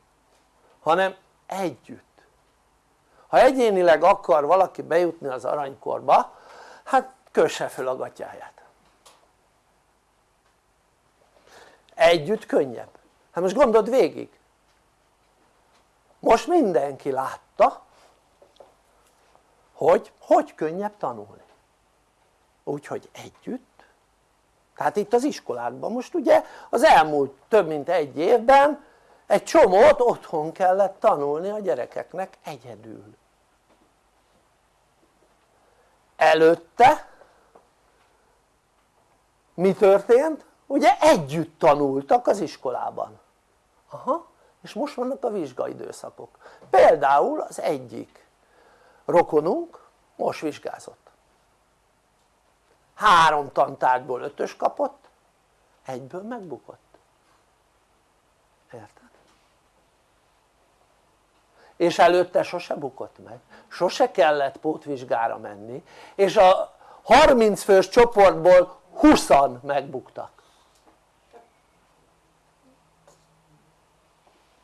C: hanem együtt ha egyénileg akar valaki bejutni az aranykorba hát kösse föl a gatyáját együtt könnyebb. Hát most gondold végig. Most mindenki látta hogy hogy könnyebb tanulni. Úgyhogy együtt. Tehát itt az iskolákban most ugye az elmúlt több mint egy évben egy csomót otthon kellett tanulni a gyerekeknek egyedül előtte. Mi történt? ugye együtt tanultak az iskolában. Aha és most vannak a vizsgaidőszakok. Például az egyik rokonunk most vizsgázott. Három tantárgyból ötös kapott egyből megbukott. Érted? És előtte sose bukott meg. Sose kellett pótvizsgára menni. És a 30 fős csoportból 20 megbuktak.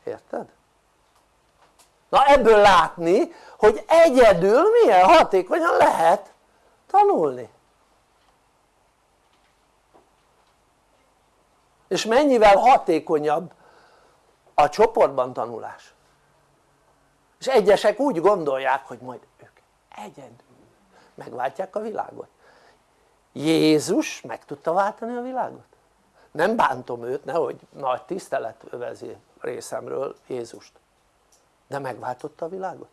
C: Érted? na ebből látni hogy egyedül milyen hatékonyan lehet tanulni. És mennyivel hatékonyabb a csoportban tanulás és egyesek úgy gondolják hogy majd ők egyedül megváltják a világot. Jézus meg tudta váltani a világot? nem bántom őt, nehogy nagy tisztelet övezi részemről Jézust. De megváltotta a világot?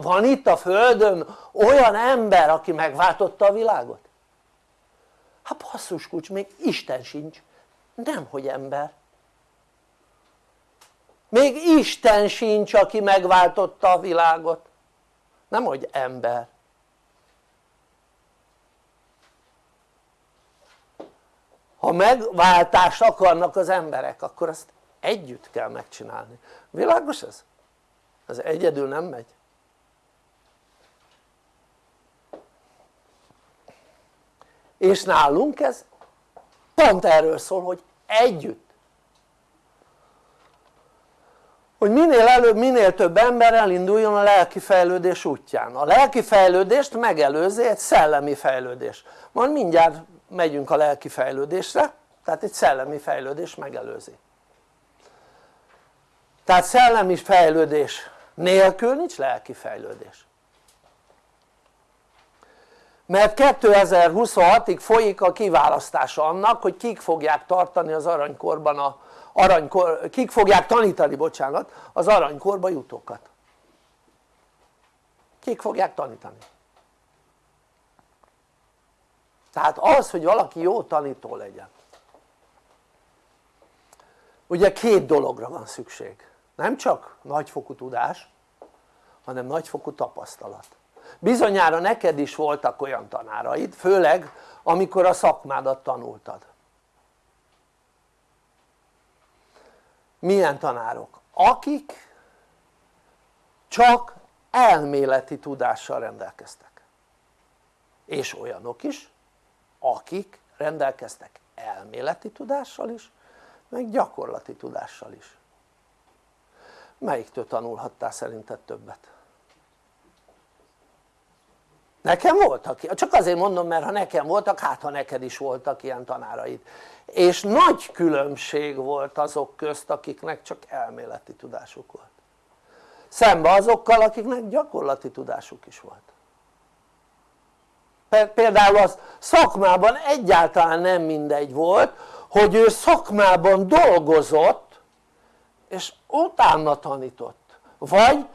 C: Van itt a földön olyan ember aki megváltotta a világot? hát basszus kucs még Isten sincs. Nem hogy ember még Isten sincs aki megváltotta a világot. Nem hogy ember. Ha megváltást akarnak az emberek akkor azt együtt kell megcsinálni, világos ez? ez egyedül nem megy? És nálunk ez pont erről szól hogy együtt hogy minél előbb minél több ember elinduljon a lelki fejlődés útján. A lelki fejlődést megelőzi egy szellemi fejlődés. Majd mindjárt megyünk a lelki fejlődésre tehát egy szellemi fejlődés megelőzi. Tehát szellemi fejlődés nélkül nincs lelki fejlődés. Mert 2026-ig folyik a kiválasztása annak hogy kik fogják tartani az aranykorban a aranykor, kik fogják tanítani bocsánat az aranykorba jutókat. Kik fogják tanítani? Tehát az hogy valaki jó tanító legyen. Ugye két dologra van szükség. Nem csak nagyfokú tudás hanem nagyfokú tapasztalat. Bizonyára neked is voltak olyan tanáraid főleg amikor a szakmádat tanultad milyen tanárok? akik csak elméleti tudással rendelkeztek és olyanok is akik rendelkeztek elméleti tudással is meg gyakorlati tudással is melyiktől tanulhattál szerinted többet? Nekem voltak, csak azért mondom mert ha nekem voltak hát ha neked is voltak ilyen tanáraid. És nagy különbség volt azok közt akiknek csak elméleti tudásuk volt. Szembe azokkal akiknek gyakorlati tudásuk is volt. Például az szakmában egyáltalán nem mindegy volt hogy ő szakmában dolgozott és utána tanított. Vagy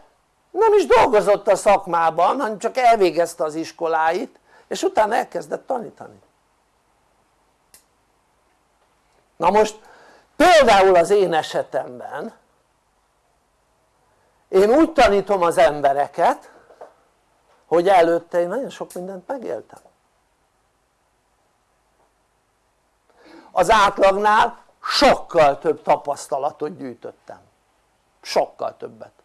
C: nem is dolgozott a szakmában hanem csak elvégezte az iskoláit és utána elkezdett tanítani. Na most például az én esetemben én úgy tanítom az embereket hogy előtte én nagyon sok mindent megéltem. Az átlagnál sokkal több tapasztalatot gyűjtöttem. Sokkal többet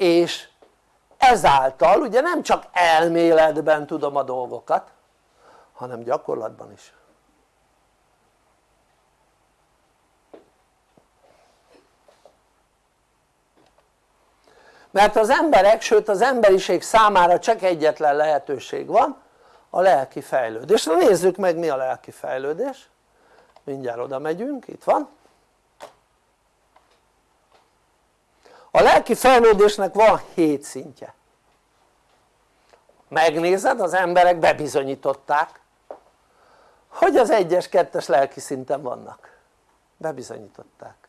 C: és ezáltal ugye nem csak elméletben tudom a dolgokat hanem gyakorlatban is. Mert az emberek sőt az emberiség számára csak egyetlen lehetőség van a lelki fejlődés, na nézzük meg mi a lelki fejlődés. Mindjárt oda megyünk, itt van a lelki fejlődésnek van hét szintje. Megnézed az emberek bebizonyították hogy az egyes, kettes lelki szinten vannak. Bebizonyították.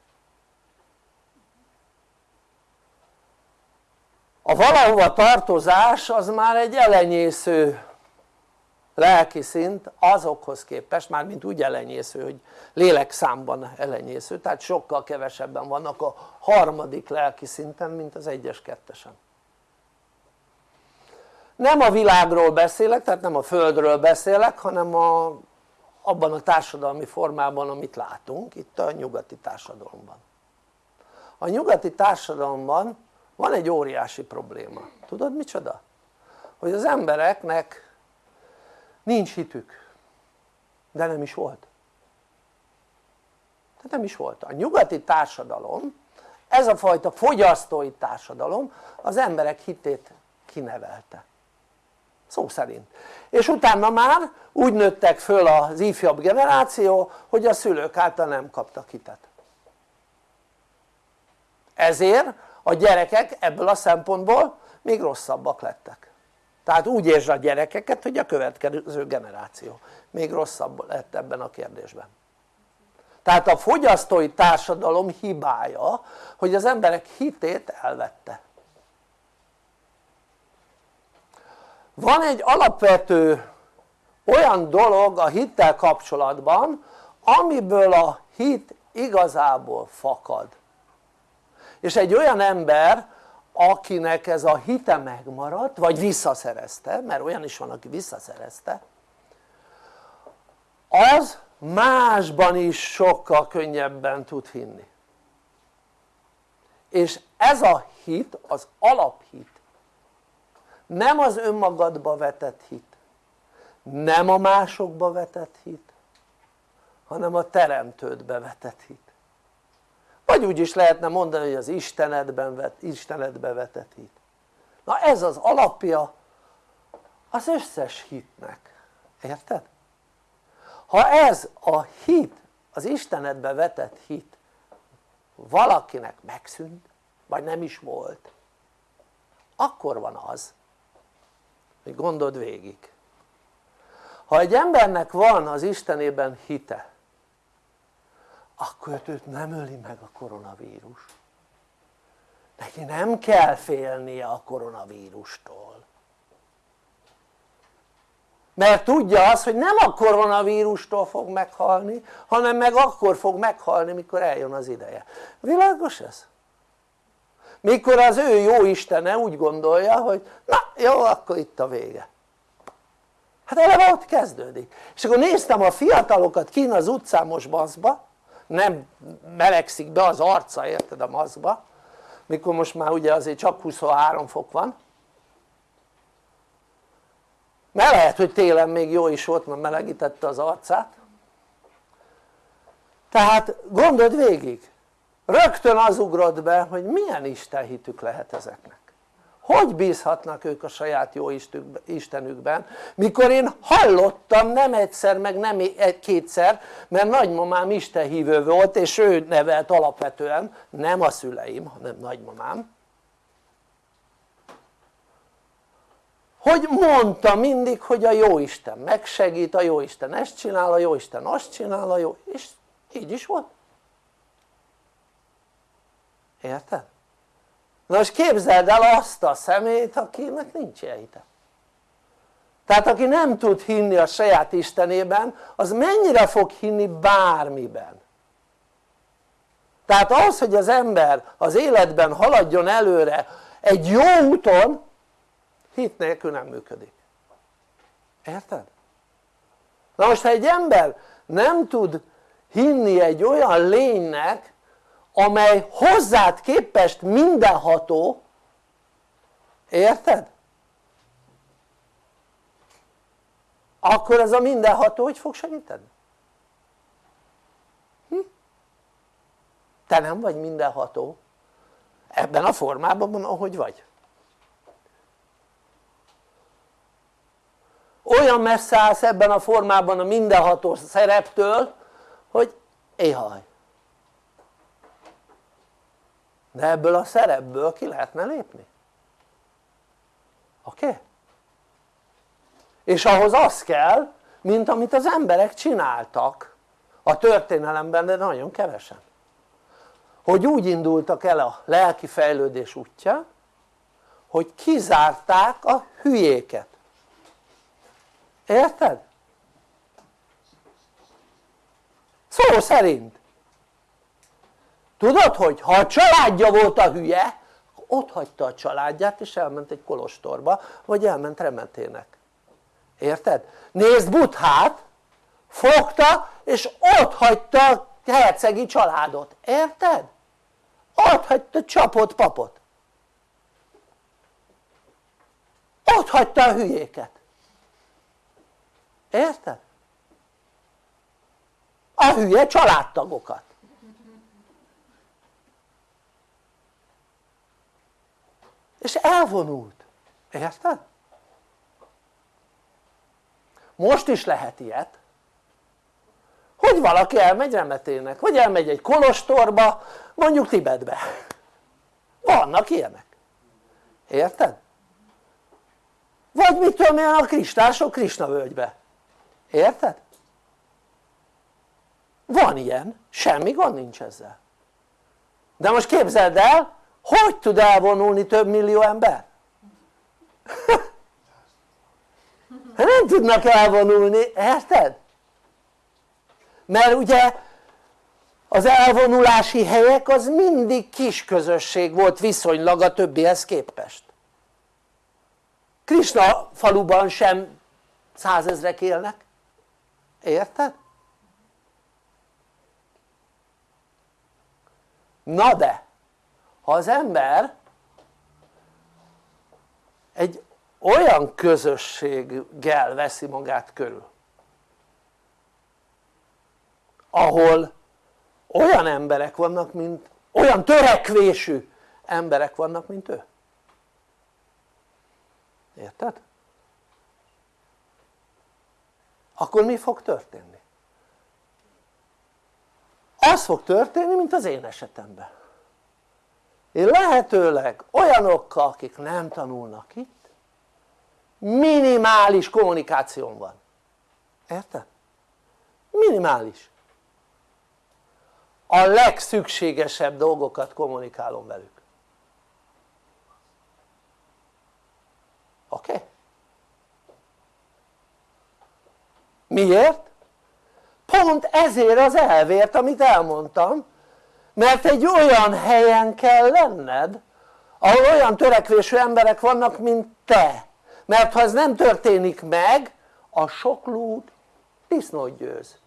C: A valahova tartozás az már egy elenyésző lelki szint azokhoz képest, már mint úgy elenyésző, hogy lélekszámban elenyésző, tehát sokkal kevesebben vannak a harmadik lelki szinten, mint az egyes kettesen. Nem a világról beszélek, tehát nem a földről beszélek, hanem a, abban a társadalmi formában, amit látunk, itt a nyugati társadalomban. A nyugati társadalomban van egy óriási probléma, tudod micsoda? hogy az embereknek nincs hitük de nem is volt. Tehát nem is volt, a nyugati társadalom ez a fajta fogyasztói társadalom az emberek hitét kinevelte. Szó szerint. És utána már úgy nőttek föl az ifjabb generáció hogy a szülők által nem kaptak hitet. Ezért a gyerekek ebből a szempontból még rosszabbak lettek tehát úgy értsd a gyerekeket hogy a következő generáció. Még rosszabb lett ebben a kérdésben. Tehát a fogyasztói társadalom hibája hogy az emberek hitét elvette. Van egy alapvető olyan dolog a hittel kapcsolatban amiből a hit igazából fakad. És egy olyan ember akinek ez a hite megmaradt vagy visszaszerezte mert olyan is van aki visszaszerezte az másban is sokkal könnyebben tud hinni. És ez a hit az alaphit nem az önmagadba vetett hit nem a másokba vetett hit hanem a teremtődbe vetett hit vagy úgy is lehetne mondani hogy az Istenedben vet, Istenedbe vetett hit na ez az alapja az összes hitnek, érted? ha ez a hit, az Istenedbe vetett hit valakinek megszűnt vagy nem is volt akkor van az hogy gondold végig. Ha egy embernek van az Istenében hite akkor őt nem öli meg a koronavírus. Neki nem kell félnie a koronavírustól. Mert tudja azt hogy nem a koronavírustól fog meghalni hanem meg akkor fog meghalni mikor eljön az ideje. Világos ez? mikor az ő jó Istene úgy gondolja hogy na jó akkor itt a vége. Hát eleve ott kezdődik. És akkor néztem a fiatalokat kín az utcán maszkba nem melegszik be az arca érted a maszkba mikor most már ugye azért csak 23 fok van. Mert lehet hogy télen még jó is volt mert melegítette az arcát. Tehát gondold végig rögtön az ugrott be hogy milyen istenhitük lehet ezeknek hogy bízhatnak ők a saját jó istenükben? Mikor én hallottam nem egyszer meg nem kétszer mert nagymamám istenhívő volt és ő nevelt alapvetően nem a szüleim hanem nagymamám. Hogy mondta mindig hogy a Jóisten megsegít, a Jóisten ezt csinál, a Jóisten azt csinál, a jó... és így is volt. Érted? Na most képzeld el azt a szemét akinek nincs ilyen hite tehát aki nem tud hinni a saját Istenében az mennyire fog hinni bármiben? Tehát az hogy az ember az életben haladjon előre egy jó úton hit nélkül nem működik. Érted? na most ha egy ember nem tud hinni egy olyan lénynek amely hozzád képest mindenható érted? akkor ez a mindenható hogy fog segíteni? Hm? te nem vagy mindenható ebben a formában ahogy vagy olyan messze állsz ebben a formában a mindenható szereptől hogy éhaj de ebből a szerepből ki lehetne lépni oké? Okay? és ahhoz az kell mint amit az emberek csináltak a történelemben de nagyon kevesen hogy úgy indultak el a lelki fejlődés útja hogy kizárták a hülyéket érted? szó szerint tudod hogy ha a családja volt a hülye ott hagyta a családját és elment egy kolostorba vagy elment remetének érted? nézd Buthát fogta és ott hagyta a hercegi családot, érted? ott hagyta csapott papot ott hagyta a hülyéket érted? a hülye családtagokat és elvonult, érted? most is lehet ilyet. Hogy valaki elmegy remetének? Vagy elmegy egy kolostorba mondjuk Tibetbe? Vannak ilyenek. Érted? vagy mit tudom én a kristások Krisna völgybe. Érted? van ilyen, semmi gond nincs ezzel. De most képzeld el hogy tud elvonulni több millió ember? (laughs) nem tudnak elvonulni, érted? mert ugye az elvonulási helyek az mindig kis közösség volt viszonylag a többihez képest Krisna faluban sem százezrek élnek, érted? na de ha az ember egy olyan közösséggel veszi magát körül ahol olyan emberek vannak mint olyan törekvésű emberek vannak mint ő érted? akkor mi fog történni? az fog történni mint az én esetemben én lehetőleg olyanokkal akik nem tanulnak itt minimális kommunikáción van érted? minimális a legszükségesebb dolgokat kommunikálom velük oké? Okay? miért? pont ezért az elvért amit elmondtam mert egy olyan helyen kell lenned ahol olyan törekvésű emberek vannak mint te. Mert ha ez nem történik meg a sok lúd disznót győz.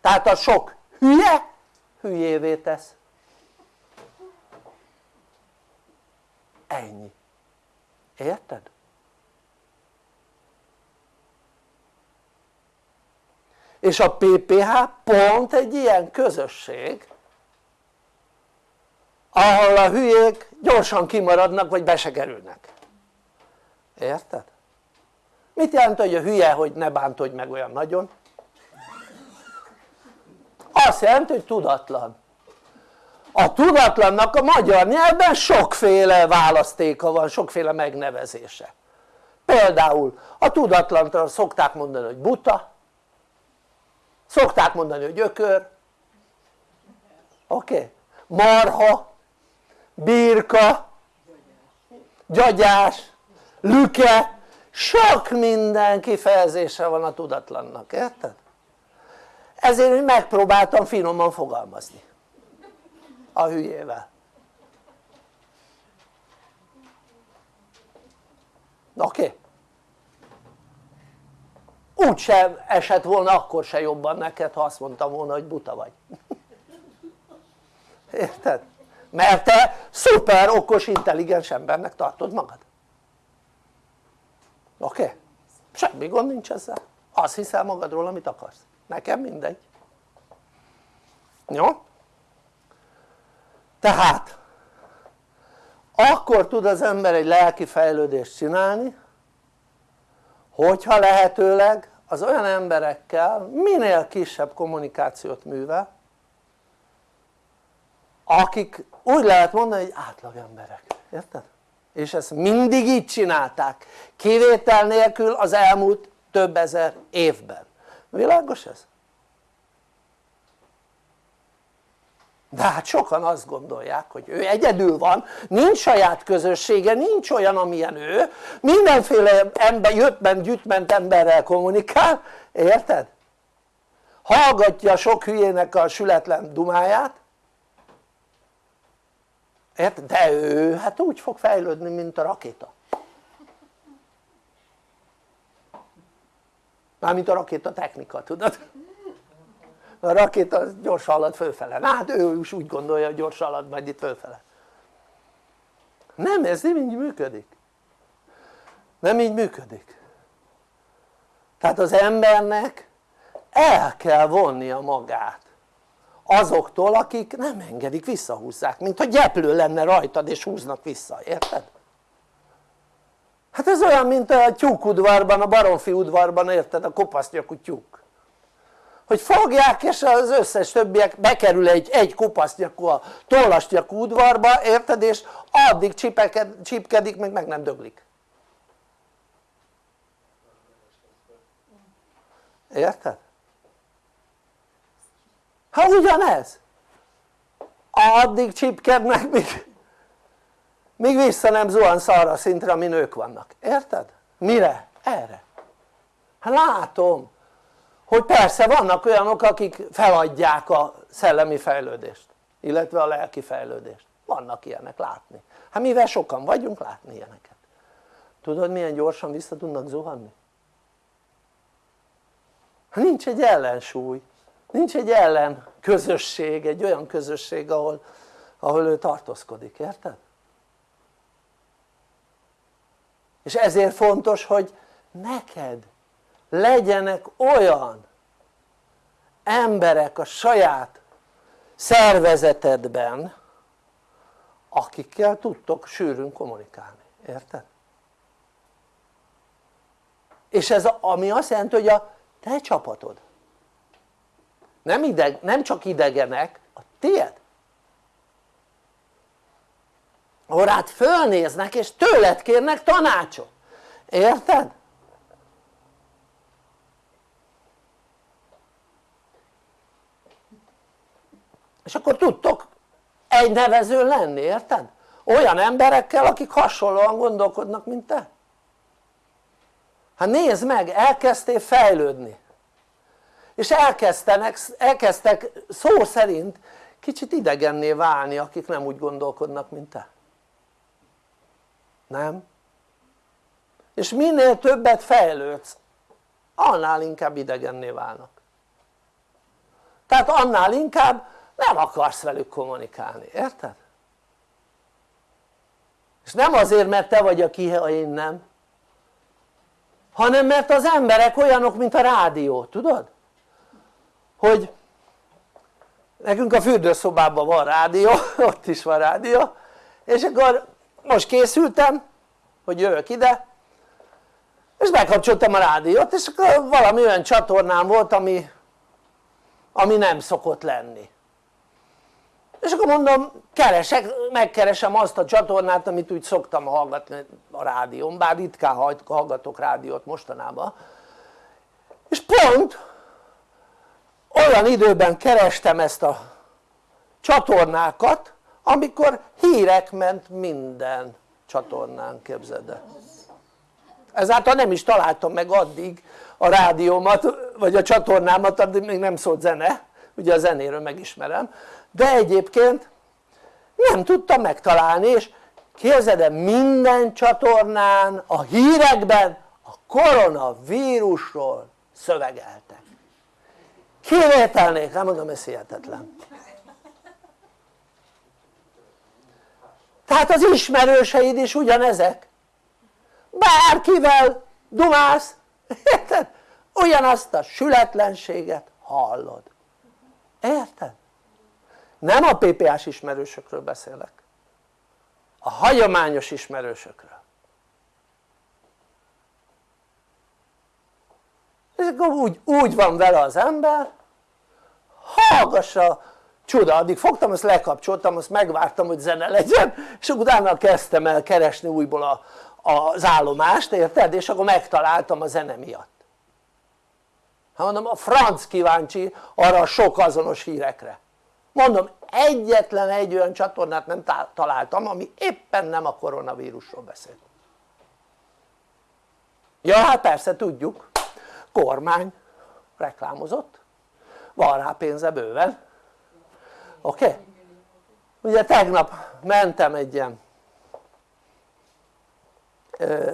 C: Tehát a sok hülye hülyévé tesz. Ennyi. Érted? és a PPH pont egy ilyen közösség ahol a hülyék gyorsan kimaradnak vagy be érted? mit jelent hogy a hülye hogy ne bántodj meg olyan nagyon? azt jelenti hogy tudatlan a tudatlannak a magyar nyelvben sokféle választéka van, sokféle megnevezése például a tudatlanra szokták mondani hogy buta szokták mondani hogy ökör oké? Okay? marha birka gyagyás lüke sok minden kifejezése van a tudatlannak, érted? ezért én megpróbáltam finoman fogalmazni a hülyével oké? Okay? úgysem esett volna akkor se jobban neked ha azt mondtam volna hogy buta vagy (laughs) érted? Mert te szuper okos intelligens embernek tartod magad oké? Okay? semmi gond nincs ezzel azt hiszel magadról amit akarsz nekem mindegy jó? tehát akkor tud az ember egy lelki fejlődést csinálni hogyha lehetőleg az olyan emberekkel minél kisebb kommunikációt művel akik úgy lehet mondani hogy átlag emberek, érted? és ezt mindig így csinálták kivétel nélkül az elmúlt több ezer évben világos ez? de hát sokan azt gondolják hogy ő egyedül van, nincs saját közössége, nincs olyan amilyen ő mindenféle ember, jöttment, gyűjtment emberrel kommunikál, érted? hallgatja sok hülyének a sületlen dumáját érted? de ő hát úgy fog fejlődni mint a rakéta. Mármint a rakéta technika tudod? a rakéta gyorsan halad fölfele, na hát ő is úgy gondolja hogy gyorsan halad majd itt fölfele. Nem ez nem így működik. Nem így működik. Tehát az embernek el kell vonnia magát azoktól akik nem engedik visszahúzzák mint hogy gyeplő lenne rajtad és húznak vissza, érted? hát ez olyan mint a tyúkudvarban, a baromfi udvarban érted a kopasznyakú tyúk hogy fogják és az összes többiek bekerül egy, egy kopasznyakú a tollasnyakú udvarba érted és addig csipeked, csipkedik meg meg nem döglik érted? Ha ugyanez addig csipkednek míg, míg vissza nem zuhansz arra a szintre amin ők vannak, érted? mire? erre hát látom hogy persze vannak olyanok akik feladják a szellemi fejlődést illetve a lelki fejlődést vannak ilyenek látni hát mivel sokan vagyunk látni ilyeneket tudod milyen gyorsan vissza tudnak zuhanni? Hát nincs egy ellensúly nincs egy ellen közösség, egy olyan közösség ahol, ahol ő tartózkodik, érted? és ezért fontos hogy neked legyenek olyan emberek a saját szervezetedben akikkel tudtok sűrűn kommunikálni, érted? és ez ami azt jelenti hogy a te csapatod nem, ideg, nem csak idegenek, a tiéd ahol rád fölnéznek és tőled kérnek tanácsot, érted? és akkor tudtok egy nevező lenni, érted? olyan emberekkel akik hasonlóan gondolkodnak mint te hát nézd meg, elkezdtél fejlődni és elkeztenek, elkezdtek szó szerint kicsit idegenné válni akik nem úgy gondolkodnak mint te nem? és minél többet fejlődsz annál inkább idegenné válnak tehát annál inkább nem akarsz velük kommunikálni, érted? és nem azért mert te vagy a ki, ha én nem hanem mert az emberek olyanok mint a rádió, tudod? Hogy nekünk a fürdőszobában van rádió, (laughs) ott is van rádió és akkor most készültem hogy jövök ide és bekapcsoltam a rádiót és akkor valami olyan csatornám volt ami, ami nem szokott lenni. És akkor mondom keresek, megkeresem azt a csatornát amit úgy szoktam hallgatni a rádión bár ritkán hallgatok rádiót mostanában. És pont olyan időben kerestem ezt a csatornákat amikor hírek ment minden csatornán képzeld el. Ezáltal nem is találtam meg addig a rádiómat vagy a csatornámat addig még nem szólt zene ugye a zenéről megismerem de egyébként nem tudtam megtalálni és képzeld el minden csatornán a hírekben a koronavírusról szövegeltek kivételnék, nem mondom ez hihetetlen. Tehát az ismerőseid is ugyanezek. Bárkivel dumálsz érted? ugyanazt a sületlenséget hallod. Érted? nem a PPA-s ismerősökről beszélek. A hagyományos ismerősökről akkor úgy, úgy van vele az ember hallgassa csuda, addig fogtam, azt lekapcsoltam, azt megvártam hogy zene legyen és utána kezdtem el keresni újból a, az állomást, érted? és akkor megtaláltam a zene miatt. Hát mondom a franc kíváncsi arra a sok azonos hírekre. Mondom egyetlen egy olyan csatornát nem találtam ami éppen nem a koronavírusról beszél. Ja hát persze tudjuk kormány reklámozott van rá pénze bőven oké? Okay? ugye tegnap mentem egy ilyen ö,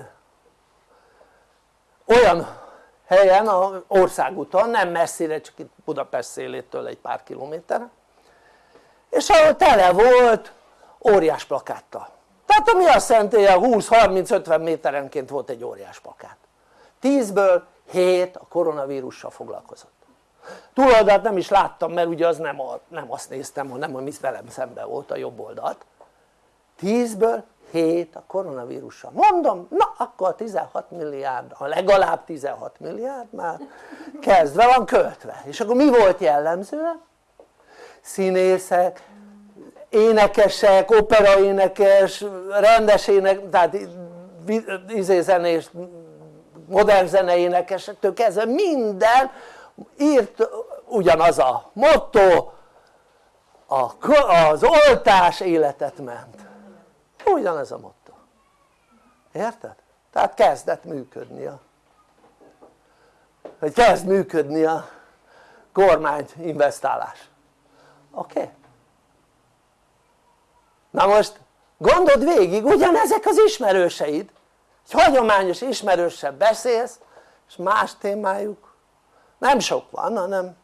C: olyan helyen, a országúton, nem messzire, csak itt Budapest szélétől egy pár kilométerre és ahol tele volt óriás plakáttal tehát ami azt jelenti hogy a 20-30-50 méterenként volt egy óriás plakát 10-ből 7 a koronavírussal foglalkozott. Túloldalt nem is láttam mert ugye az nem, a, nem azt néztem hanem ami velem szemben volt a jobb oldalt. 10-ből hét a koronavírussal. Mondom na akkor 16 milliárd a legalább 16 milliárd már kezdve van költve. És akkor mi volt jellemző? színészek, énekesek, operaénekes, rendes ének, tehát izé zenés, modern zene énekesektől kezdve minden írt ugyanaz a motto az oltás életet ment ugyanez a motto érted? tehát kezdett működni a hogy kezd működni a kormány investálás oké? Okay? na most gondold végig ugyanezek az ismerőseid egy hagyományos ismerőssel beszélsz és más témájuk. Nem sok van hanem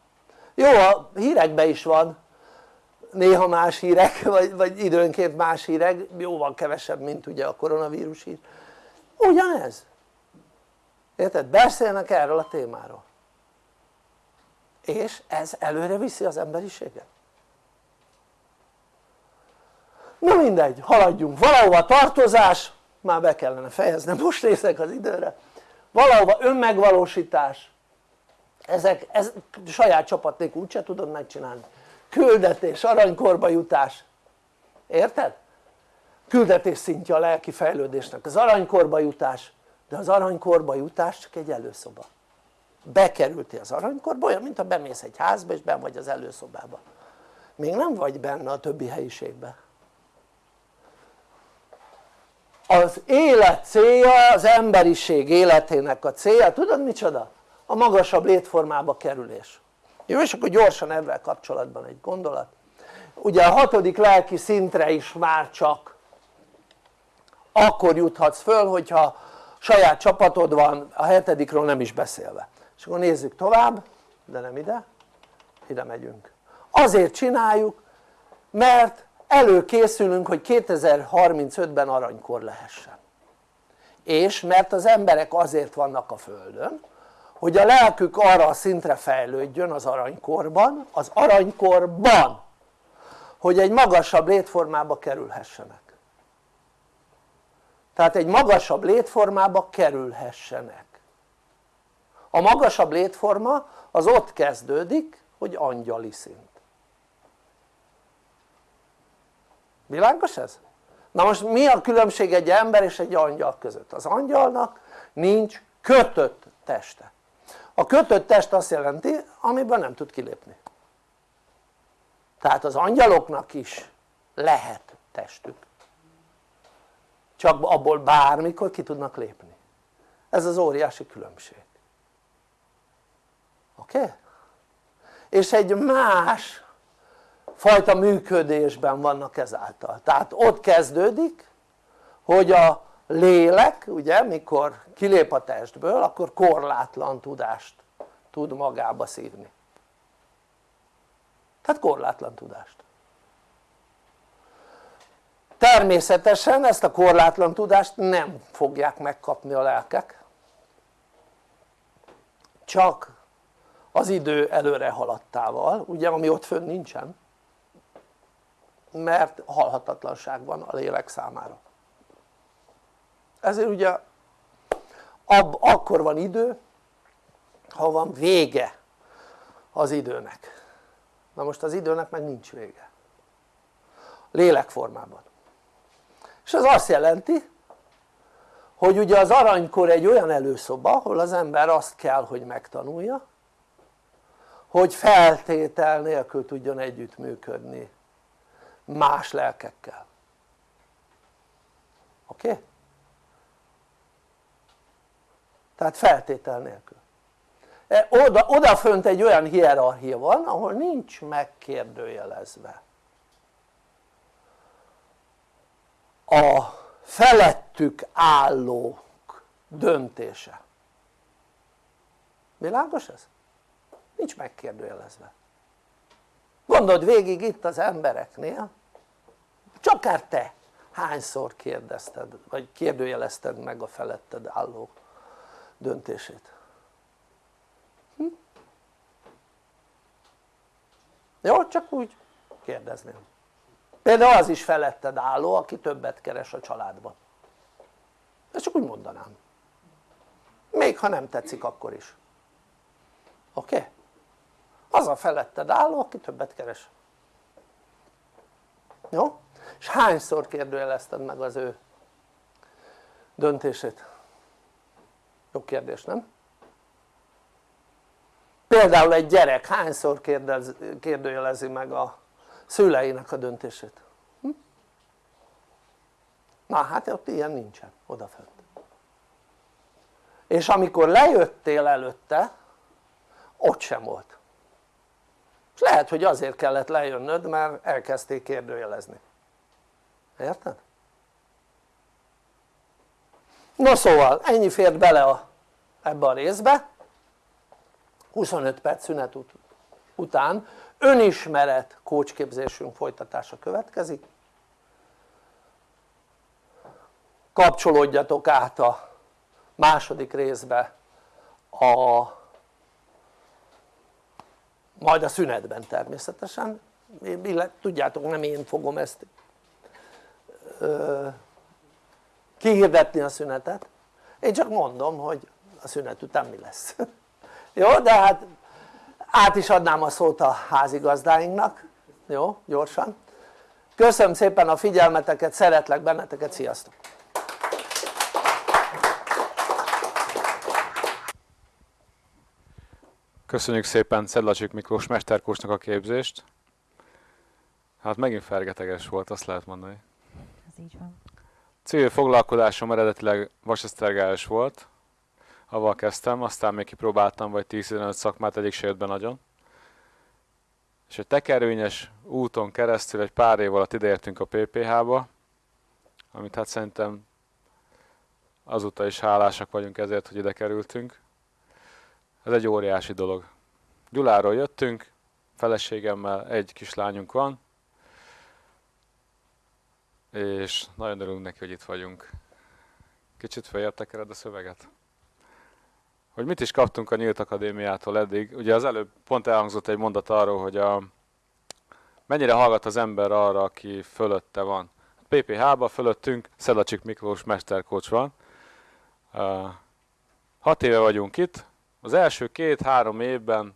C: jó a hírekben is van. Néha más hírek (laughs) vagy, vagy időnként más hírek jóval kevesebb mint ugye a koronavírus hír. Ugyanez. Érted? beszélnek erről a témáról. És ez előre viszi az emberiséget. Na mindegy haladjunk. Valahova tartozás már be kellene fejeznem most nézek az időre. Valahova önmegvalósítás. Ezek, ez saját csapat nélkül úgyse tudod megcsinálni. Küldetés, aranykorba jutás. Érted? küldetés szintje a lelki fejlődésnek. Az aranykorba jutás. De az aranykorba jutás csak egy előszoba. Bekerültél az aranykorba olyan mint ha bemész egy házba és ben vagy az előszobába. Még nem vagy benne a többi helyiségben az élet célja, az emberiség életének a célja, tudod micsoda? a magasabb létformába kerülés. Jó és akkor gyorsan ebben kapcsolatban egy gondolat. Ugye a hatodik lelki szintre is már csak akkor juthatsz föl hogyha saját csapatod van a hetedikről nem is beszélve. És akkor nézzük tovább de nem ide ide megyünk. Azért csináljuk mert előkészülünk hogy 2035-ben aranykor lehessen. És mert az emberek azért vannak a földön hogy a lelkük arra a szintre fejlődjön az aranykorban, az aranykorban hogy egy magasabb létformába kerülhessenek. Tehát egy magasabb létformába kerülhessenek. A magasabb létforma az ott kezdődik hogy angyali szint világos ez? na most mi a különbség egy ember és egy angyal között? az angyalnak nincs kötött teste a kötött test azt jelenti amiben nem tud kilépni tehát az angyaloknak is lehet testük csak abból bármikor ki tudnak lépni ez az óriási különbség oké? Okay? és egy más fajta működésben vannak ezáltal. Tehát ott kezdődik hogy a lélek ugye mikor kilép a testből akkor korlátlan tudást tud magába szívni. Tehát korlátlan tudást. Természetesen ezt a korlátlan tudást nem fogják megkapni a lelkek. Csak az idő előre haladtával ugye ami ott fönn nincsen mert halhatatlanság van a lélek számára. Ezért ugye ab, akkor van idő ha van vége az időnek. Na most az időnek meg nincs vége. Lélekformában. És ez azt jelenti hogy ugye az aranykor egy olyan előszoba ahol az ember azt kell hogy megtanulja hogy feltétel nélkül tudjon együttműködni más lelkekkel. Oké? Tehát feltétel nélkül. E, oda, odafönt egy olyan hierarchia van ahol nincs megkérdőjelezve. A felettük állók döntése. Világos ez? nincs megkérdőjelezve. Gondold végig itt az embereknél csak akár te hányszor kérdezted vagy kérdőjelezted meg a feletted álló döntését hm? jó? csak úgy kérdezném például az is feletted álló aki többet keres a családban ezt csak úgy mondanám még ha nem tetszik akkor is oké? Okay? az a feletted álló aki többet keres jó? És hányszor kérdőjelezted meg az ő döntését? jó kérdés nem? például egy gyerek hányszor kérdez, kérdőjelezi meg a szüleinek a döntését? Hm? na hát ott ilyen nincsen odafönt és amikor lejöttél előtte ott sem volt és lehet hogy azért kellett lejönnöd mert elkezdték kérdőjelezni érted? no szóval ennyi fért bele a, ebbe a részbe. 25 perc szünet ut után önismeret kócsképzésünk folytatása következik. Kapcsolódjatok át a második részbe a majd a szünetben természetesen. Tudjátok nem én fogom ezt kihirdetni a szünetet. Én csak mondom hogy a szünet után mi lesz. (laughs) Jó de hát át is adnám a szót a házigazdáinknak. Jó gyorsan. Köszönöm szépen a figyelmeteket szeretlek benneteket sziasztok!
B: Köszönjük szépen Szedlacsik Miklós mesterkósnak a képzést. Hát megint fergeteges volt, azt lehet mondani.
A: Így van.
B: Civil foglalkozásom eredetileg vasesztergályos volt, avval kezdtem, aztán még kipróbáltam vagy 10-15 szakmát, egyik se jött be nagyon. És egy tekervényes úton keresztül egy pár év alatt ideértünk a PPH-ba, amit hát szerintem azóta is hálásak vagyunk ezért, hogy ide kerültünk. Ez egy óriási dolog. Gyuláról jöttünk, feleségemmel egy kislányunk van, és nagyon örülünk neki, hogy itt vagyunk. Kicsit felértekered a szöveget? Hogy mit is kaptunk a Nyílt Akadémiától eddig? Ugye az előbb pont elhangzott egy mondat arról, hogy a, mennyire hallgat az ember arra, aki fölötte van. PPH-ba fölöttünk Szedlacsik Miklós mesterkocs van. Uh, hat éve vagyunk itt, az első két-három évben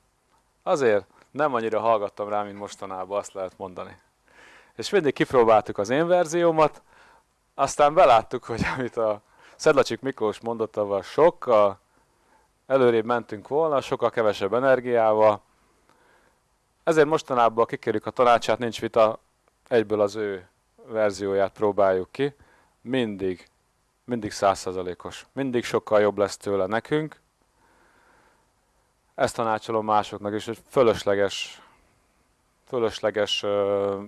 B: azért nem annyira hallgattam rá, mint mostanában, azt lehet mondani. És mindig kipróbáltuk az én verziómat, aztán beláttuk, hogy amit a Szedlacsik Miklós mondott, avval sokkal előrébb mentünk volna, sokkal kevesebb energiával. Ezért mostanában kikérjük a tanácsát, nincs vita, egyből az ő verzióját próbáljuk ki. Mindig, mindig százszerzalékos. Mindig sokkal jobb lesz tőle nekünk, ezt tanácsolom másoknak is, hogy fölösleges, fölösleges uh,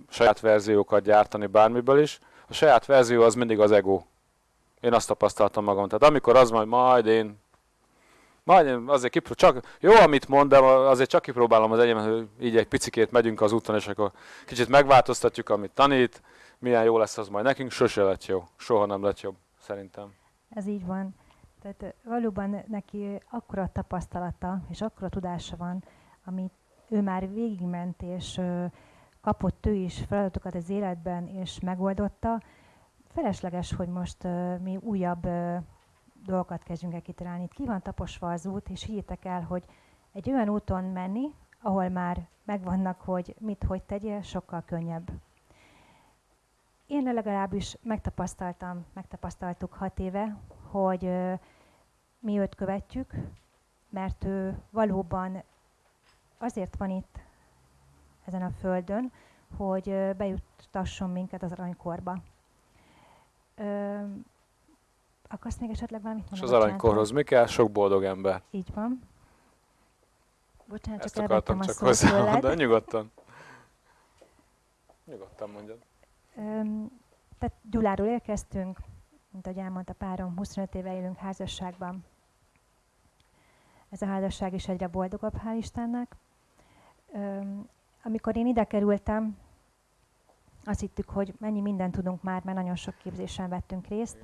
B: saját verziókat gyártani bármiből is. A saját verzió az mindig az ego. Én azt tapasztaltam magam. Tehát amikor az majd, majd én majd én azért kipró- csak, jó, amit mond, de azért csak kipróbálom az egyemet, hogy így egy picikét megyünk az úton, és akkor kicsit megváltoztatjuk, amit tanít, milyen jó lesz az majd nekünk, sose lett jó. Soha nem lett jobb, szerintem.
A: Ez így van. Tehát valóban neki akkora tapasztalata és akkora tudása van, amit ő már végigment, és kapott ő is feladatokat az életben, és megoldotta. Felesleges, hogy most mi újabb dolgokat kezdjünk el kitalálni. Itt ki van taposva az út, és higgyétek el, hogy egy olyan úton menni, ahol már megvannak, hogy mit, hogy tegyél, sokkal könnyebb. Én legalábbis megtapasztaltam, megtapasztaltuk hat éve, hogy mi őt követjük, mert ő valóban azért van itt ezen a földön, hogy bejuttasson minket az aranykorba. Ö, akarsz még esetleg valamit
B: mondani? És az aranykorhoz mi kell? Sok boldog ember.
A: Így van. Bocsánat,
B: Ezt
A: csak
B: akartam
A: csak
B: hozzá de nyugodtan. Nyugodtan mondjad.
A: Öm, tehát Gyuláról érkeztünk, mint ahogy elmondta párom, 25 éve élünk házasságban ez a házasság is egyre boldogabb, hál' Istennek. Amikor én ide kerültem, azt hittük, hogy mennyi mindent tudunk már, mert nagyon sok képzésen vettünk részt.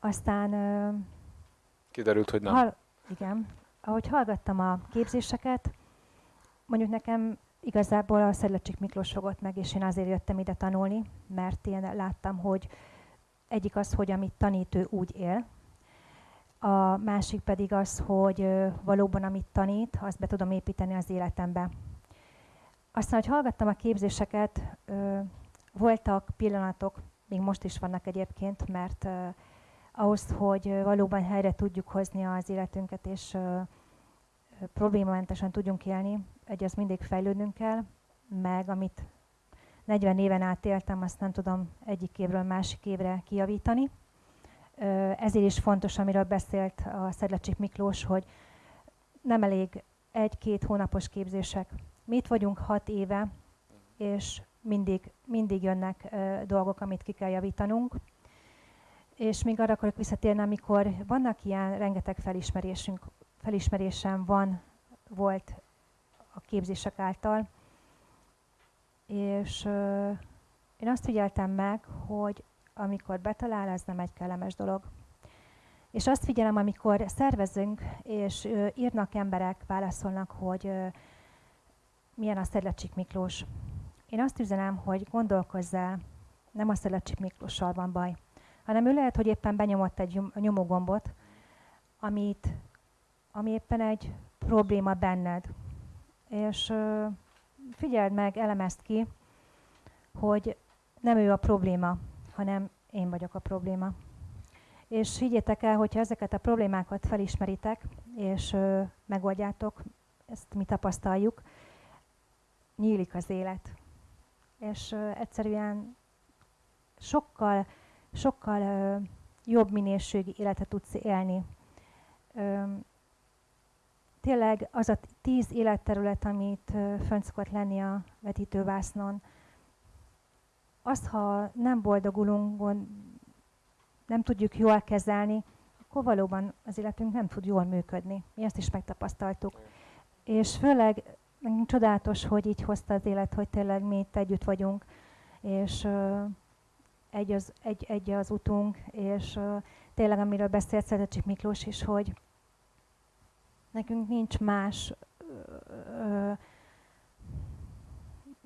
A: Aztán...
B: Kiderült, hogy nem. Hall,
A: igen. Ahogy hallgattam a képzéseket, mondjuk nekem igazából a Szedlacsik Miklós fogott meg, és én azért jöttem ide tanulni, mert én láttam, hogy egyik az, hogy amit tanít, ő úgy él, a másik pedig az, hogy valóban amit tanít, azt be tudom építeni az életembe. Aztán, hogy hallgattam a képzéseket, voltak pillanatok, még most is vannak egyébként, mert ahhoz, hogy valóban helyre tudjuk hozni az életünket, és problémamentesen tudjunk élni, egy az mindig fejlődnünk kell, meg amit 40 éven át éltem, azt nem tudom egyik évről másik évre kijavítani. Ezért is fontos, amiről beszélt a Szedlecsik Miklós, hogy nem elég egy-két hónapos képzések. Mi itt vagyunk hat éve, és mindig, mindig jönnek dolgok, amit ki kell javítanunk. És még arra akarok visszatérni, amikor vannak ilyen rengeteg felismerésünk, felismerésem van, volt a képzések által, és én azt figyeltem meg, hogy amikor betalál, ez nem egy kellemes dolog. És azt figyelem, amikor szervezünk, és írnak emberek, válaszolnak, hogy milyen a Szedlecsik Miklós. Én azt üzenem, hogy gondolkozzál, nem a Szedlecsik Miklóssal van baj, hanem ő lehet, hogy éppen benyomott egy nyomógombot, amit, ami éppen egy probléma benned. És figyeld meg, elemezd ki, hogy nem ő a probléma, hanem én vagyok a probléma. És higgyétek el, hogyha ezeket a problémákat felismeritek, és ö, megoldjátok, ezt mi tapasztaljuk, nyílik az élet. És ö, egyszerűen sokkal, sokkal ö, jobb minőségi életet tudsz élni. Ö, tényleg az a tíz életterület, amit fönt szokott lenni a vetítővásznon, azt, ha nem boldogulunk, nem tudjuk jól kezelni, akkor valóban az életünk nem tud jól működni. Mi ezt is megtapasztaltuk. És főleg csodálatos, hogy így hozta az élet, hogy tényleg mi itt együtt vagyunk, és uh, egy, az, egy, egy az utunk, és uh, tényleg amiről beszélt Szedecsik Miklós is, hogy nekünk nincs más uh,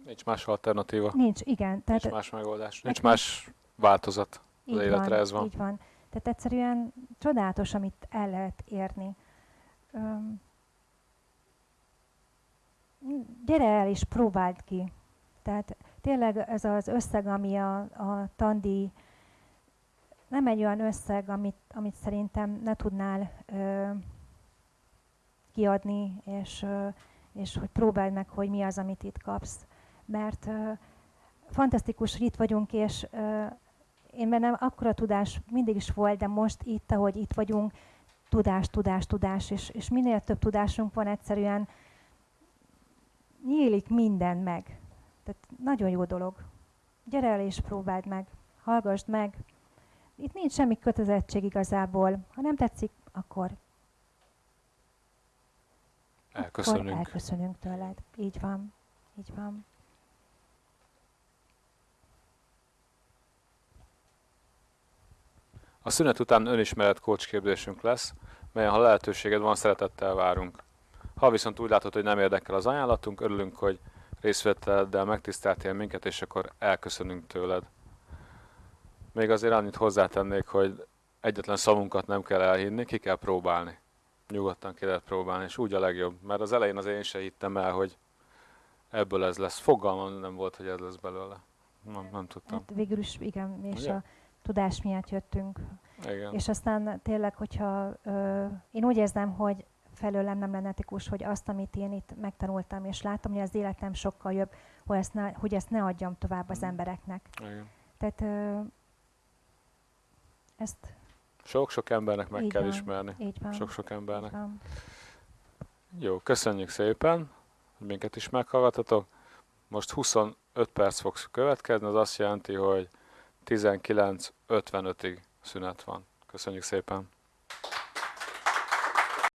B: Nincs más alternatíva.
A: Nincs, igen.
B: Tehát nincs más megoldás. Nincs más változat az így életre, van, ez van.
A: Így van. Tehát egyszerűen csodálatos, amit el lehet érni. Um, gyere el és próbáld ki. Tehát tényleg ez az összeg, ami a, a tandi, nem egy olyan összeg, amit, amit szerintem ne tudnál ö, kiadni, és, ö, és hogy próbáld meg, hogy mi az, amit itt kapsz mert uh, fantasztikus, hogy itt vagyunk, és uh, én bennem akkora tudás mindig is volt, de most itt, ahogy itt vagyunk, tudás, tudás, tudás, és, és minél több tudásunk van, egyszerűen nyílik minden meg. Tehát nagyon jó dolog. Gyere el és próbáld meg, hallgassd meg. Itt nincs semmi kötelezettség igazából. Ha nem tetszik, akkor
B: elköszönünk.
A: Akkor elköszönünk tőled. Így van. Így van.
B: A szünet után önismeret kócsképzésünk lesz, melyen ha lehetőséged van, szeretettel várunk. Ha viszont úgy látod, hogy nem érdekel az ajánlatunk, örülünk, hogy részvételeddel megtiszteltél minket, és akkor elköszönünk tőled. Még azért annyit hozzátennék, hogy egyetlen szavunkat nem kell elhinni, ki kell próbálni. Nyugodtan ki lehet próbálni, és úgy a legjobb. Mert az elején az én se hittem el, hogy ebből ez lesz. Fogalmam nem volt, hogy ez lesz belőle. Nem, nem tudtam. Hát
A: végül is igen, és Ugye? a tudás miatt jöttünk.
B: Igen.
A: És aztán tényleg, hogyha ö, én úgy érzem, hogy felőlem nem lenne etikus, hogy azt, amit én itt megtanultam, és látom, hogy az életem sokkal jobb, hogy ezt ne, hogy ezt ne adjam tovább az mm. embereknek.
B: Igen.
A: Tehát ö, ezt...
B: Sok-sok embernek meg kell
A: van,
B: ismerni.
A: Így van.
B: Sok-sok embernek.
A: Így van.
B: Jó, köszönjük szépen, hogy minket is meghallgatatok. Most 25 perc fog következni, az azt jelenti, hogy 19.55-ig szünet van. Köszönjük szépen!